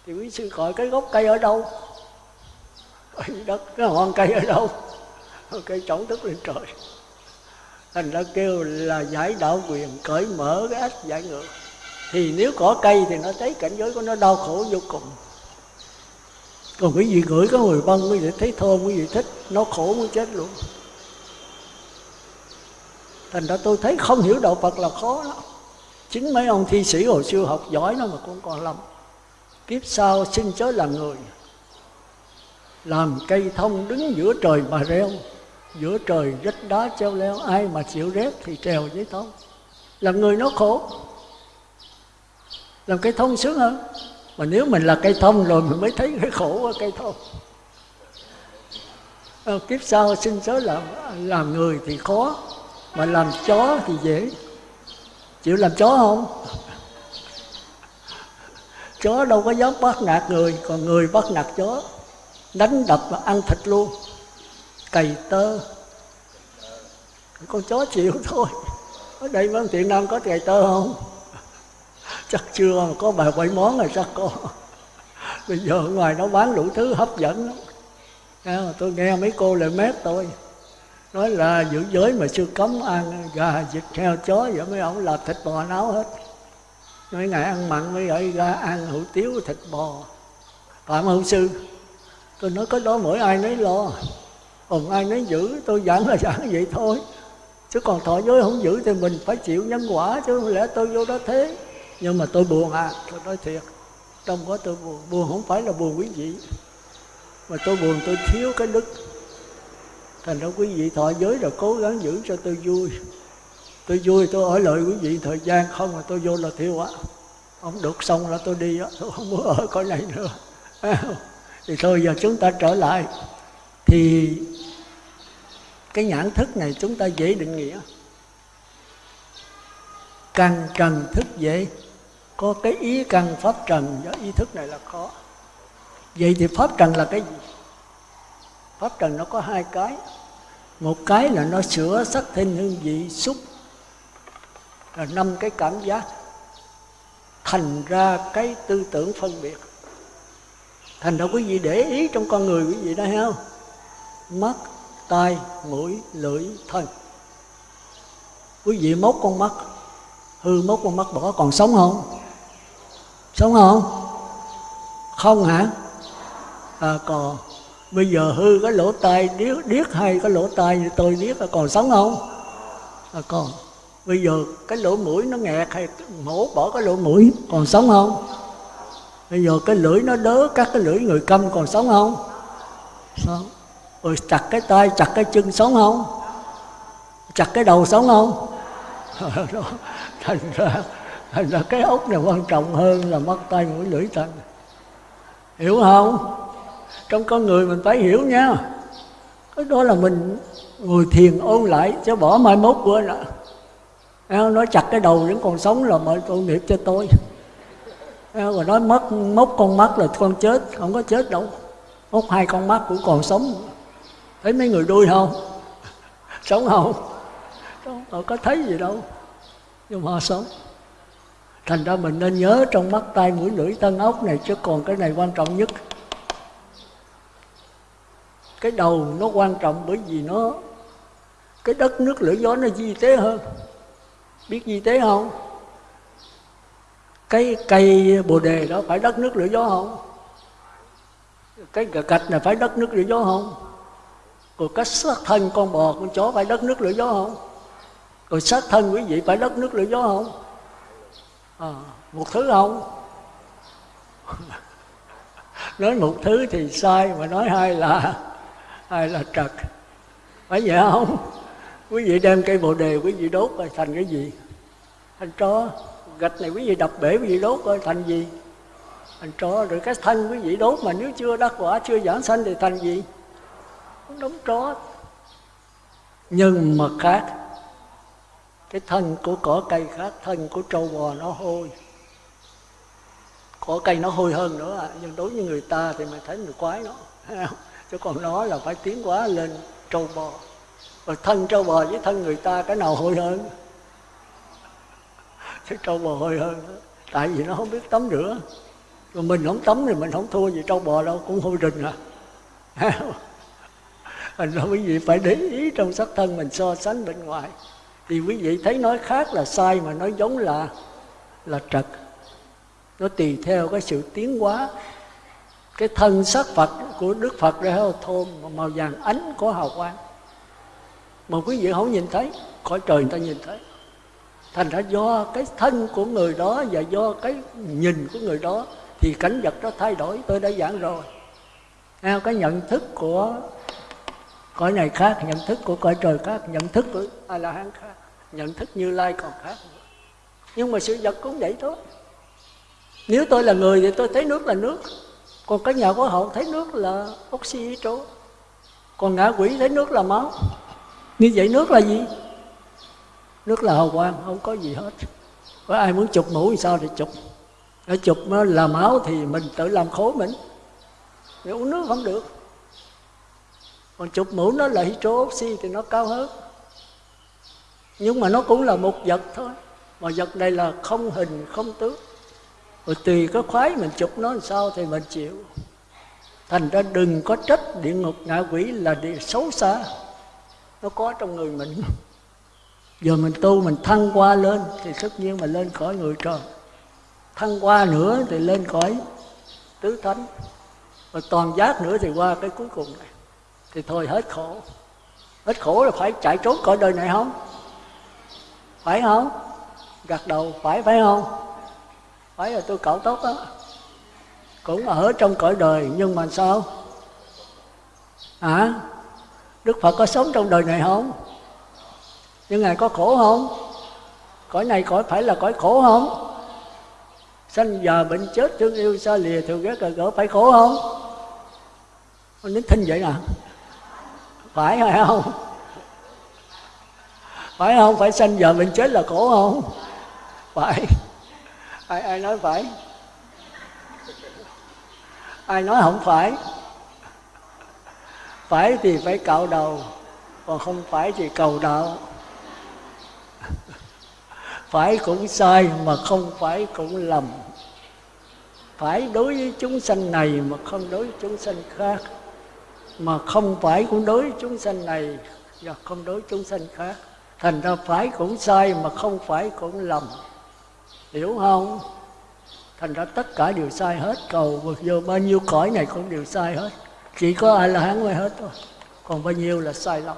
[SPEAKER 1] Thì quý sư gọi cái gốc cây ở đâu? Đất cái hoang cây ở đâu? Cây trống tức lên trời. Thành ra kêu là giải đạo quyền cởi mở cái ách giải ngược. Thì nếu có cây thì nó thấy cảnh giới của nó đau khổ vô cùng. Còn quý vị gửi có người băng quý vị thấy thơm quý vị thích, nó khổ muốn chết luôn. Thành ra tôi thấy không hiểu đạo phật là khó lắm. Chính mấy ông thi sĩ hồi xưa học giỏi nó mà cũng còn lầm kiếp sau xin chớ là người làm cây thông đứng giữa trời mà reo. Giữa trời rách đá treo leo ai mà chịu rét thì trèo với thông. Làm người nó khổ. Làm cây thông sướng hơn. Mà nếu mình là cây thông rồi mình mới thấy cái khổ của cây thông. À, kiếp sau sinh sớ làm làm người thì khó mà làm chó thì dễ. Chịu làm chó không? Chó đâu có dám bắt nạt người còn người bắt nạt chó đánh đập và ăn thịt luôn. Cày tơ. Con chó chịu thôi. Ở đây vẫn thiện nam có cày tơ không? Chắc chưa mà có bài bảy món rồi chắc có. Bây giờ ở ngoài nó bán đủ thứ hấp dẫn lắm. Tôi nghe mấy cô lại mép tôi nói là giữ giới mà chưa cấm ăn, gà vịt heo chó vậy mấy ông là thịt bò nấu hết. Mấy ngày ăn mặn mới gọi ra ăn hủ tiếu thịt bò. Phạm hữu sư tôi nói có đó, mỗi ai nấy lo. Còn ai nấy giữ, tôi giảng là giảng vậy thôi. Chứ còn thọ giới không giữ thì mình phải chịu nhân quả, chứ không lẽ tôi vô đó thế? Nhưng mà tôi buồn à tôi nói thiệt, trong có tôi buồn. Buồn không phải là buồn quý vị, mà tôi buồn tôi thiếu cái đức. Thành ra quý vị thọ giới rồi cố gắng giữ cho tôi vui. Tôi vui, tôi ở lại quý vị thời gian, không mà tôi vô là thiêu á không được xong là tôi đi á, tôi không muốn ở cõi này nữa thì thôi, giờ chúng ta trở lại. Thì cái nhãn thức này chúng ta dễ định nghĩa. Căn trần thức dễ. Có cái ý căn pháp trần, do ý thức này là khó. Vậy thì pháp trần là cái gì? Pháp trần nó có hai cái. Một cái là nó sửa sắc thêm hương vị xúc. Là năm cái cảm giác. Thành ra cái tư tưởng phân biệt thành ra quý vị để ý trong con người quý vị đó thấy không? Mắt, tai, mũi, lưỡi, thân. Quý vị mốt con mắt, hư mốt con mắt bỏ còn sống không? Sống không? Không hả? À còn bây giờ hư cái lỗ tai, điếc điếc hay cái lỗ tai như tôi điếc là còn sống không? À còn bây giờ cái lỗ mũi nó nghẹt hay mổ bỏ cái lỗ mũi còn sống không? Bây giờ cái lưỡi nó đớ, các cái lưỡi người câm còn sống không? Sống. Rồi chặt cái tay, chặt cái chân sống không? Chặt cái đầu sống không? Ờ, đó. Thành ra thành ra cái ốc này quan trọng hơn là mắt tay mũi lưỡi thân hiểu không? Trong con người mình phải hiểu nha. Cái đó là mình ngồi thiền ôn lại sẽ bỏ mai mốt quên ạ. Nói chặt cái đầu vẫn còn sống là mọi tội nghiệp cho tôi. Ờ, rồi nói mất mốc con mắt là con chết, không có chết đâu. Mốc hai con mắt cũng còn sống. Thấy mấy người đuôi không? Sống không? Họ có thấy gì đâu. Nhưng mà họ sống. Thành ra mình nên nhớ trong mắt tay mũi lưỡi tân ốc này, chứ còn cái này quan trọng nhất. Cái đầu nó quan trọng bởi vì nó, cái đất nước lửa gió nó di tế hơn. Biết di tế không? Cái cây bồ đề đó phải đất nước lửa gió không? Cái gạch này phải đất nước lửa gió không? Rồi cái xác thân con bò con chó phải đất nước lửa gió không? Rồi xác thân quý vị phải đất nước lửa gió không? À, một thứ không? Nói một thứ thì sai mà nói hai là hai là trật. Phải vậy không? Quý vị đem cây bồ đề quý vị đốt rồi thành cái gì? Thành chó gạch này quý vị đập bể, quý vị đốt rồi thành gì? Thành tro, rồi cái thân quý vị đốt mà nếu chưa đắc quả, chưa giảng sanh thì thành gì? Đống tro. Nhưng mà khác, cái thân của cỏ cây khác, thân của trâu bò nó hôi. Cỏ cây nó hôi hơn nữa à. nhưng đối với người ta thì mình thấy người quái nó. Chứ còn nó là phải tiến hóa lên trâu bò. Rồi thân trâu bò với thân người ta, cái nào hôi hơn? Chứ trâu bò hơi hơn tại vì nó không biết tắm rửa. Mà mình không tắm thì mình không thua gì trâu bò đâu, cũng hôi rình à. Thành ra quý vị phải để ý trong sắc thân mình so sánh bên ngoài. Thì quý vị thấy nói khác là sai mà nói giống là là trật. Nó tùy theo cái sự tiến hóa. Cái thân sắc Phật của Đức Phật ra heo thôn màu vàng ánh có hào quang. Mà quý vị không nhìn thấy, cõi trời người ta nhìn thấy thành ra do cái thân của người đó và do cái nhìn của người đó thì cảnh vật nó thay đổi. Tôi đã giảng rồi. Theo cái nhận thức của cõi này khác, nhận thức của cõi trời khác, nhận thức của a la hán khác, nhận thức như lai còn khác nhưng mà sự vật cũng vậy thôi. Nếu tôi là người thì tôi thấy nước là nước. Còn cái nhà của hậu thấy nước là oxy hydro còn ngã quỷ thấy nước là máu. Như vậy nước là gì? Rất là hào quang, không có gì hết. Có ai muốn chụp mũ thì sao thì chụp. Để chụp nó là máu thì mình tự làm khổ mình. Để uống nước không được. Còn chụp mũ nó là hydro oxy thì nó cao hơn. Nhưng mà nó cũng là một vật thôi. Mà vật này là không hình, không tướng. Rồi tùy cái khoái mình chụp nó làm sao thì mình chịu. Thành ra đừng có trách địa ngục, ngạ quỷ là địa xấu xa. Nó có trong người mình giờ mình tu mình thăng qua lên thì tất nhiên mà lên khỏi người trời. Thăng qua nữa thì lên khỏi tứ thánh. Và toàn giác nữa thì qua cái cuối cùng này. Thì thôi hết khổ. Hết khổ là phải chạy trốn khỏi đời này không? Phải không? Gật đầu phải phải không? Phải là tôi cạo tốt đó cũng ở trong cõi đời nhưng mà sao? Hả? À, đức phật có sống trong đời này không? Nhưng ngài có khổ không? Cõi này cõi phải là cõi khổ không? Sanh già bệnh chết, thương yêu xa lìa, thường ghét cờ gỡ phải khổ không? Con nín thinh vậy nè. Phải hay không? Phải không? Phải sanh giờ bệnh chết là khổ không? Phải. Ai ai nói phải? Ai nói không phải? Phải thì phải cạo đầu, còn không phải thì cầu đạo phải cũng sai mà không phải cũng lầm. Phải đối với chúng sanh này mà không đối với chúng sanh khác. Mà không phải cũng đối với chúng sanh này và không đối với chúng sanh khác. Thành ra phải cũng sai mà không phải cũng lầm. Hiểu không? Thành ra tất cả đều sai hết. Cầu vượt vô bao nhiêu cõi này cũng đều sai hết. Chỉ có ai là hán mới hết thôi. Còn bao nhiêu là sai lầm.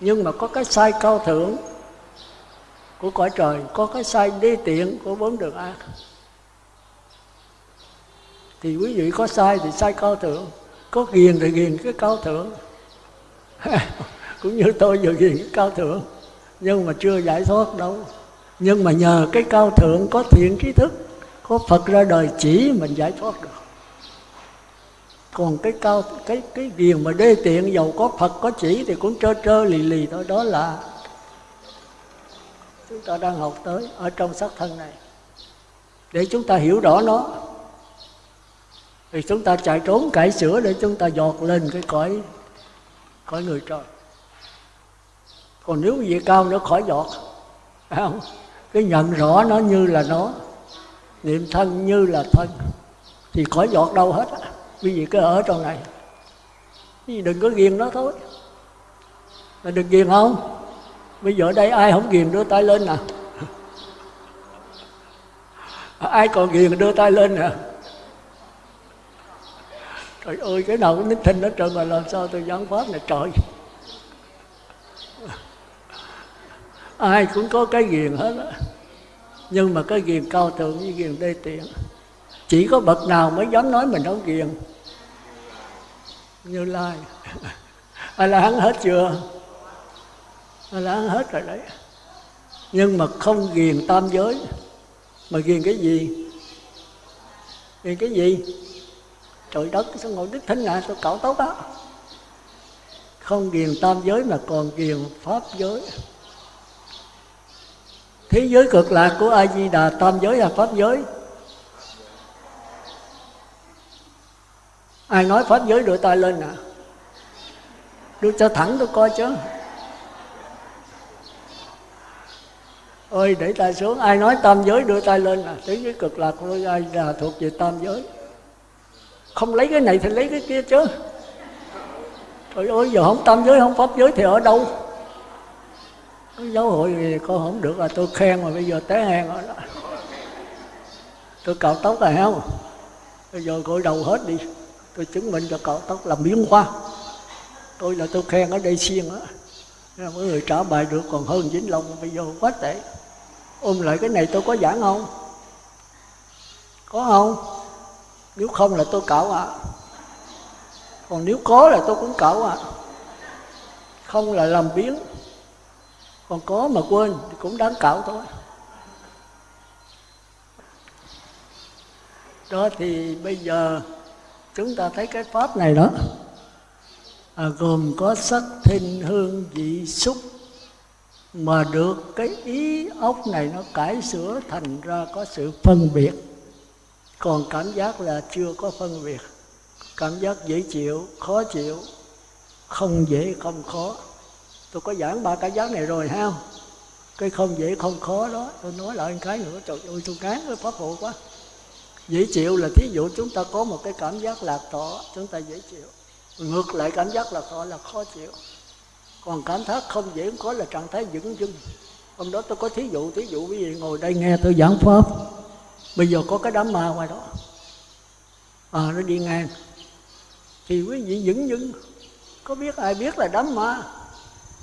[SPEAKER 1] Nhưng mà có cái sai cao thượng của cõi trời, có cái sai đi tiện của bốn đường ác thì quý vị có sai thì sai cao thượng, có ghiền thì ghiền cái cao thượng. Cũng như tôi vừa ghiền cái cao thượng, nhưng mà chưa giải thoát đâu. Nhưng mà nhờ cái cao thượng có thiện trí thức, có phật ra đời chỉ mình giải thoát được. Còn cái cao, cái cái ghiền mà đê tiện dầu có phật có chỉ thì cũng trơ trơ lì lì thôi, đó là chúng ta đang học tới ở trong xác thân này. Để chúng ta hiểu rõ nó, thì chúng ta chạy trốn cải sửa để chúng ta dọt lên cái cõi cõi người trời. Còn nếu vị cao nữa, khỏi dọt. Không? Cái nhận rõ nó như là nó, niệm thân như là thân, thì khỏi dọt đâu hết quý vị cứ ở trong này. Quý đừng có ghiền nó thôi. Là đừng ghiền không? Bây giờ đây ai không ghiền đưa tay lên nè? Ai còn ghiền đưa tay lên nè? Trời ơi, cái nào cũng nín thinh hết trơn mà làm sao tôi giảng pháp này, trời. Ai cũng có cái ghiền hết á. Nhưng mà cái ghiền cao thượng với ghiền đê tiện. Chỉ có bậc nào mới dám nói mình không ghiền? Như lai. Ai là hắn hết chưa? Là ăn hết rồi đấy. Nhưng mà không ghiền tam giới. Mà ghiền cái gì? Ghiền cái gì? Trời đất, sao ngồi đức thánh ngài tôi cạo tốt đó không ghiền tam giới mà còn ghiền pháp giới. Thế giới cực lạc của a di đà tam giới là pháp giới. Ai nói pháp giới đưa tay lên nè. Đưa cho thẳng tôi coi chứ. Ơi để tay xuống, ai nói tam giới đưa tay lên là thế giới cực lạc của ai là thuộc về tam giới? Không lấy cái này thì lấy cái kia chứ. Trời ơi giờ không tam giới, không pháp giới thì ở đâu? Giáo hội thì con không được là tôi khen mà bây giờ té hèn rồi đó. Tôi cạo tóc à, rồi không bây giờ gội đầu hết đi. Tôi chứng minh cho cạo tóc làm biến hoa. Tôi là tôi khen ở đây xiên á. Mấy người trả bài được còn hơn vĩnh long, bây giờ quá tệ ôm lại cái này tôi có giảng không? Có không? Nếu không là tôi cạo ạ. À. còn nếu có là tôi cũng cạo ạ. À. không là làm biến còn có mà quên thì cũng đáng cạo thôi. Đó thì bây giờ chúng ta thấy cái pháp này đó. À, gồm có sắc thinh hương vị xúc mà được cái ý ốc này nó cải sửa thành ra có sự phân biệt. Còn cảm giác là chưa có phân biệt. Cảm giác dễ chịu, khó chịu, không dễ, không khó. Tôi có giảng ba cái giác này rồi ha cái không dễ, không khó đó, tôi nói lại cái nữa, trời ơi, tôi ngán với pháp hộ quá. Dễ chịu là thí dụ chúng ta có một cái cảm giác lạc thọ, chúng ta dễ chịu. Ngược lại cảm giác lạc thọ là khó chịu còn cảm giác không dễ không khó là trạng thái vững dưng hôm đó tôi có thí dụ thí dụ quý vị ngồi đây nghe tôi giảng pháp. Bây giờ có cái đám ma ngoài đó. À nó đi ngang. Thì quý vị vững dưng có biết ai biết là đám ma?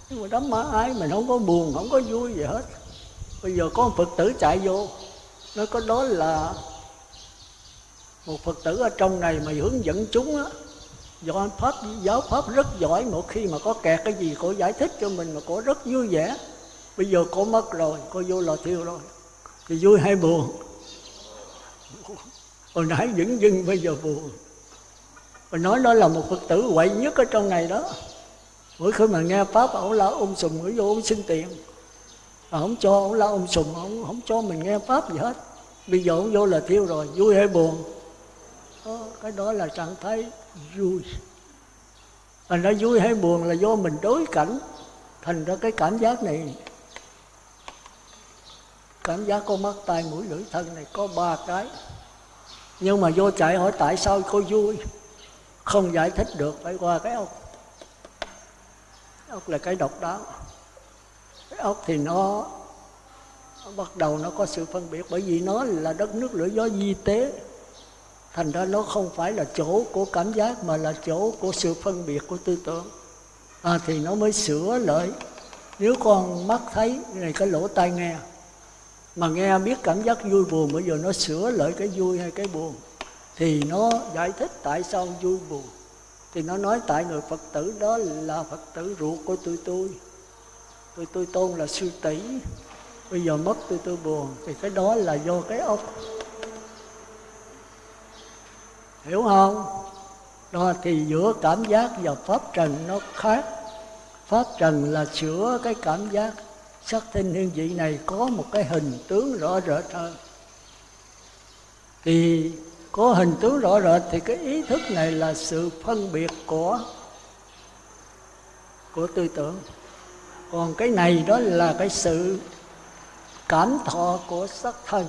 [SPEAKER 1] Nhưng mà đám ma ai mình không có buồn, không có vui gì hết. Bây giờ có một phật tử chạy vô. Nó có đó là một phật tử ở trong này mà hướng dẫn chúng á do pháp, giáo pháp rất giỏi một khi mà có kẹt cái gì, cô giải thích cho mình mà cô rất vui vẻ. Bây giờ cô mất rồi, cô vô lò thiêu rồi. Thì vui hay buồn? Hồi nãy dững dưng, bây giờ buồn. Và nói đó là một phật tử quậy nhất ở trong này đó. Mỗi khi mà nghe pháp, ổng la ôm sùm mới vô ổng xin tiền. Mà không cho, ổng la um ôm sùng Ổng không cho mình nghe pháp gì hết. Bây giờ ổng vô là thiêu rồi, vui hay buồn? Cái đó là trạng thái vui. Thành ra vui hay buồn là do mình đối cảnh. Thành ra cái cảm giác này, cảm giác có mắt tai mũi lưỡi thân này có ba cái. Nhưng mà vô chạy hỏi tại sao cô vui? Không giải thích được, phải qua cái ốc. Ốc là cái độc đáo. Cái ốc thì nó bắt đầu nó có sự phân biệt bởi vì nó là đất nước lửa gió di tế thành ra nó không phải là chỗ của cảm giác mà là chỗ của sự phân biệt của tư tưởng. À, thì nó mới sửa lại. Nếu con mắt thấy này cái lỗ tai nghe. Mà nghe biết cảm giác vui buồn bây giờ nó sửa lại cái vui hay cái buồn. Thì nó giải thích tại sao vui buồn. Thì nó nói tại người phật tử đó là phật tử ruột của tôi tôi. Tôi tôi tôn là sư tỷ. Bây giờ mất tôi tôi buồn thì cái đó là do cái ốc hiểu không? Đó thì giữa cảm giác và pháp trần nó khác. Pháp trần là sửa cái cảm giác. Sắc thanh hương vị này có một cái hình tướng rõ rệt hơn. Thì có hình tướng rõ rệt thì cái ý thức này là sự phân biệt của của tư tưởng. Còn cái này đó là cái sự cảm thọ của sắc thân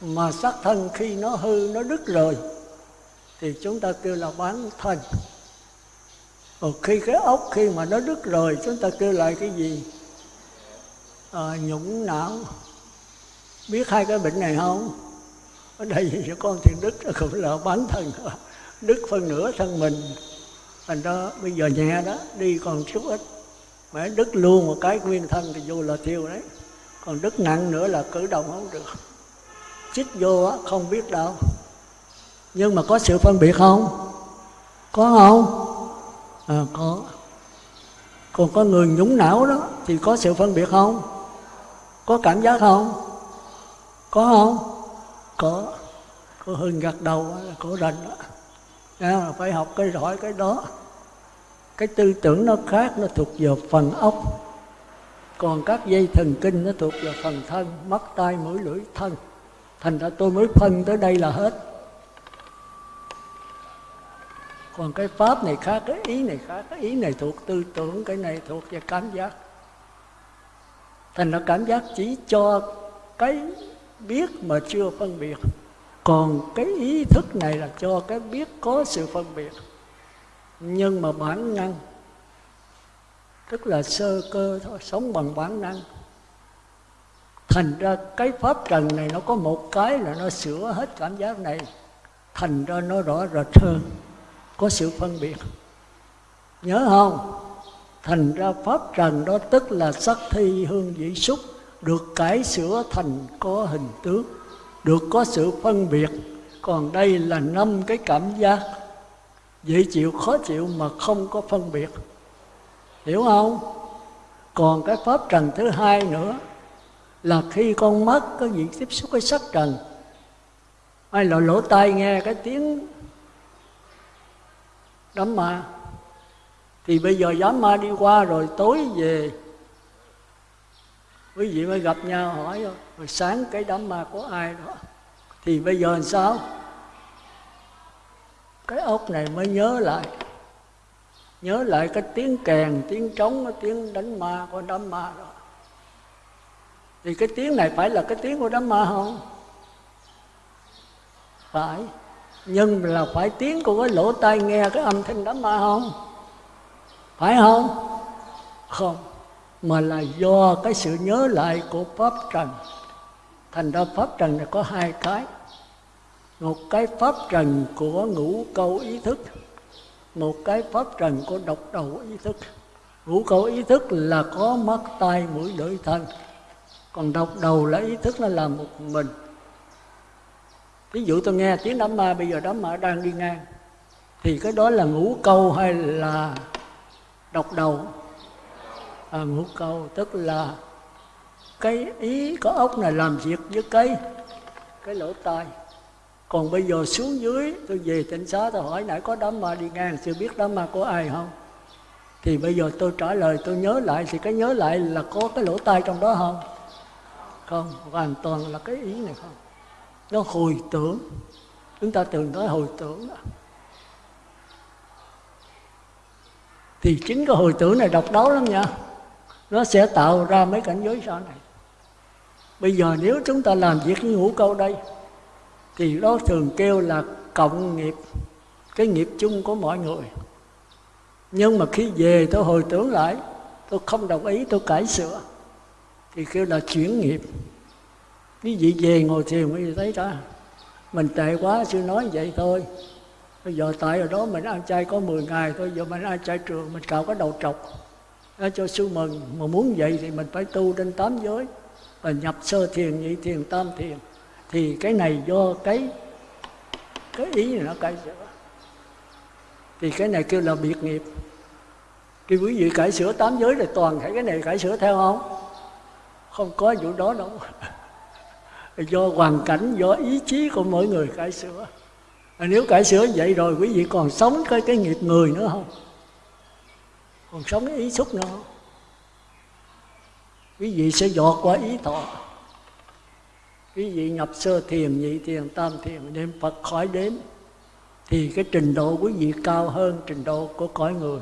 [SPEAKER 1] mà xác thân khi nó hư nó đứt rồi thì chúng ta kêu là bán thân. Còn khi cái ốc khi mà nó đứt rồi chúng ta kêu lại cái gì? À, nhũng não. Biết hai cái bệnh này không? Ở đây cho con thì đứt cũng là bán thân đứt phân nửa thân mình. Thành đó bây giờ nhẹ đó đi còn chút ít. Mà đứt luôn một cái nguyên thân thì vô là thiêu đấy. Còn đứt nặng nữa là cử động không được chích vô á không biết đâu. Nhưng mà có sự phân biệt không? Có không? À, có. Còn có người nhúng não đó thì có sự phân biệt không? Có cảm giác không? Có không? Có. Có hưng gật đầu là cổ rành đó à, phải học cái giỏi cái đó. Cái tư tưởng nó khác nó thuộc vào phần ốc còn các dây thần kinh nó thuộc vào phần thân mắt tai mũi lưỡi thân thành ra tôi mới phân tới đây là hết. Còn cái pháp này khác, cái ý này khác. Cái ý này thuộc tư tưởng, cái này thuộc về cảm giác. Thành ra cảm giác chỉ cho cái biết mà chưa phân biệt. Còn cái ý thức này là cho cái biết có sự phân biệt. Nhưng mà bản năng, tức là sơ cơ thôi, sống bằng bản năng thành ra cái pháp trần này nó có một cái là nó sửa hết cảm giác này. Thành ra nó rõ rệt hơn, có sự phân biệt. Nhớ không? Thành ra pháp trần đó tức là sắc thi hương vị xúc, được cải sửa thành có hình tướng, được có sự phân biệt. Còn đây là năm cái cảm giác. Dễ chịu, khó chịu mà không có phân biệt. Hiểu không? Còn cái pháp trần thứ hai nữa là khi con mắt có việc tiếp xúc với sắc trần hay là lỗ tai nghe cái tiếng đám ma. Thì bây giờ đám ma đi qua rồi tối về. Quý vị mới gặp nhau, hỏi, rồi sáng cái đám ma của ai đó? Thì bây giờ làm sao? Cái ốc này mới nhớ lại. Nhớ lại cái tiếng kèn, tiếng trống cái tiếng đánh ma của đám ma đó thì cái tiếng này phải là cái tiếng của đám ma không phải. Nhưng là phải tiếng của cái lỗ tai nghe, cái âm thanh đám ma không phải không? Không. Mà là do cái sự nhớ lại của pháp trần. Thành ra pháp trần này có hai cái. Một cái pháp trần của ngũ câu ý thức. Một cái pháp trần của độc đầu ý thức. Ngũ câu ý thức là có mắt, tai, mũi, lưỡi, thân còn độc đầu là ý thức nó là một mình. Ví dụ tôi nghe tiếng đám ma bây giờ đám ma đang đi ngang. Thì cái đó là ngũ câu hay là độc đầu? À, ngũ câu tức là cái ý có ốc này làm việc với cái cái lỗ tai. Còn bây giờ xuống dưới tôi về tỉnh xá tôi hỏi nãy có đám ma đi ngang chưa biết đám ma của ai không? Thì bây giờ tôi trả lời tôi nhớ lại thì cái nhớ lại là có cái lỗ tai trong đó không? Không, hoàn toàn là cái ý này không. Nó hồi tưởng. Chúng ta từng nói hồi tưởng đó. thì chính cái hồi tưởng này độc đáo lắm nha. Nó sẽ tạo ra mấy cảnh giới sau này. Bây giờ nếu chúng ta làm việc với ngũ câu đây, thì đó thường kêu là cộng nghiệp, cái nghiệp chung của mọi người. Nhưng mà khi về tôi hồi tưởng lại, tôi không đồng ý, tôi cải sửa thì kêu là chuyển nghiệp. Quý vị về ngồi thiền quý vị thấy đó mình tệ quá, sư nói vậy thôi. Bây giờ tại ở đó mình ăn chay có 10 ngày thôi, giờ mình ăn chay trường, mình cạo cái đầu trọc. Để cho sư mừng mà muốn vậy thì mình phải tu trên tám giới. Và nhập sơ thiền, nhị thiền, tam thiền. Thì cái này do cái cái ý này nó cải sửa. Thì cái này kêu là biệt nghiệp. Khi quý vị cải sửa tám giới thì toàn thể cái này cải sửa theo không? Không có vụ đó đâu. Do hoàn cảnh, do ý chí của mỗi người cải sửa. Nếu cải sửa vậy rồi, quý vị còn sống cái cái nghiệp người nữa không? Còn sống cái ý xúc nữa không? Quý vị sẽ dọt qua ý thọ. Quý vị nhập sơ thiền, nhị thiền, tam thiền, niệm phật khỏi đếm, thì cái trình độ quý vị cao hơn trình độ của cõi người.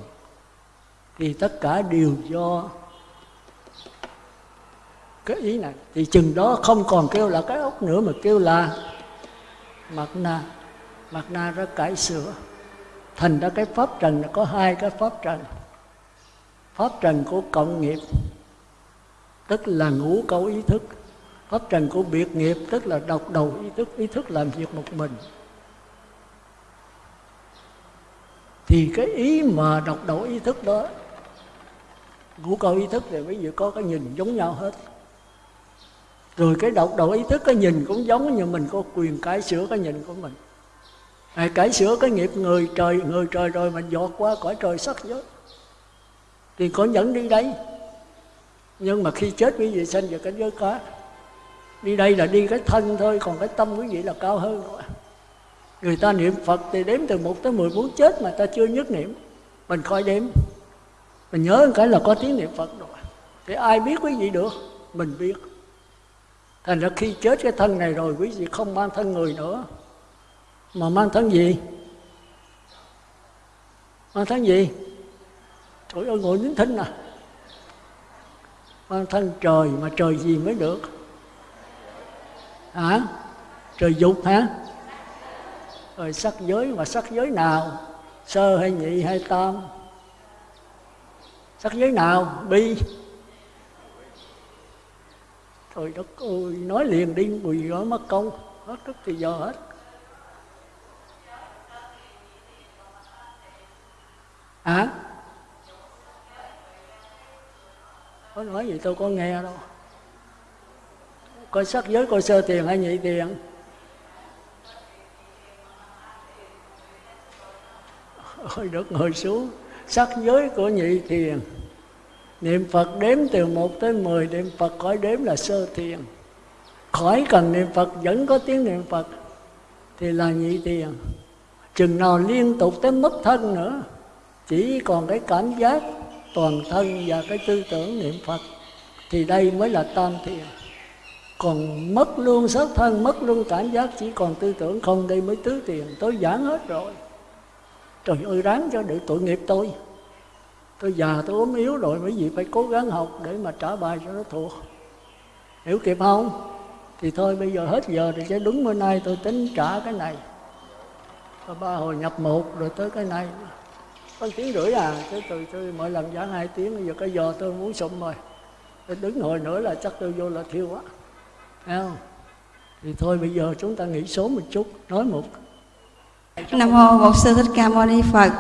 [SPEAKER 1] Thì tất cả đều do cái ý này. Thì chừng đó không còn kêu là cái ốc nữa mà kêu là mặt na mặt na ra cải sửa. Thành ra cái pháp trần là có hai cái pháp trần. Pháp trần của cộng nghiệp, tức là ngũ câu ý thức. Pháp trần của biệt nghiệp, tức là độc đầu ý thức. Ý thức làm việc một mình. Thì cái ý mà độc đầu ý thức đó, ngũ câu ý thức thì ví dụ có cái nhìn giống nhau hết rồi cái độc đầu ý thức cái nhìn cũng giống như mình có quyền cải sửa cái nhìn của mình. À, cải sửa cái nghiệp người trời người trời rồi mình dọt qua cõi trời sắc giới. Thì có dẫn đi đây. Nhưng mà khi chết quý vị sanh vào cảnh giới cá đi đây là đi cái thân thôi còn cái tâm quý vị là cao hơn rồi. Người ta niệm phật thì đếm từ một tới mười muốn chết mà ta chưa nhất niệm. Mình coi đếm. Mình nhớ cái là có tiếng niệm phật rồi. Thì ai biết quý vị được? Mình biết thành ra khi chết cái thân này rồi, quý vị không mang thân người nữa. Mà mang thân gì? Mang thân gì? Trời ơi, ngồi nín thinh à. Mang thân trời mà trời gì mới được? Hả? Trời dục hả? Rồi sắc giới mà sắc giới nào? Sơ hay nhị hay tam? Sắc giới nào? Bi? Trời đất ơi, nói liền đi quỳ nói mất công. Hết tức thì giờ hết. Hả? À? có nói gì tôi có nghe đâu. Coi sắc giới, coi sơ tiền hay nhị tiền. Ôi, đất ngồi xuống. Sắc giới của nhị tiền niệm phật đếm từ một tới mười, niệm phật khỏi đếm là sơ thiền khỏi cần niệm phật, vẫn có tiếng niệm phật, thì là nhị thiền chừng nào liên tục tới mất thân nữa, chỉ còn cái cảm giác toàn thân và cái tư tưởng niệm phật, thì đây mới là tam thiền. Còn mất luôn sát thân, mất luôn cảm giác, chỉ còn tư tưởng không, đây mới tứ tiền. Tôi giảng hết rồi. Trời ơi, ráng cho được tội nghiệp tôi tôi già, tôi ốm yếu rồi, mấy vị phải cố gắng học để mà trả bài cho nó thuộc. Hiểu kịp không? Thì thôi, bây giờ hết giờ thì sẽ đúng bữa nay tôi tính trả cái này. Và ba hồi nhập một rồi tới cái này. Có tiếng rưỡi à thế từ tôi mỗi lần giảng hai tiếng, bây giờ cái giờ tôi muốn sụm rồi. Tôi đứng hồi nữa là chắc tôi vô là thiêu quá. Thấy không? Thì thôi, bây giờ chúng ta nghỉ số một chút, nói một.
[SPEAKER 2] Nam mô bổn sư thích ca mâu ni phật.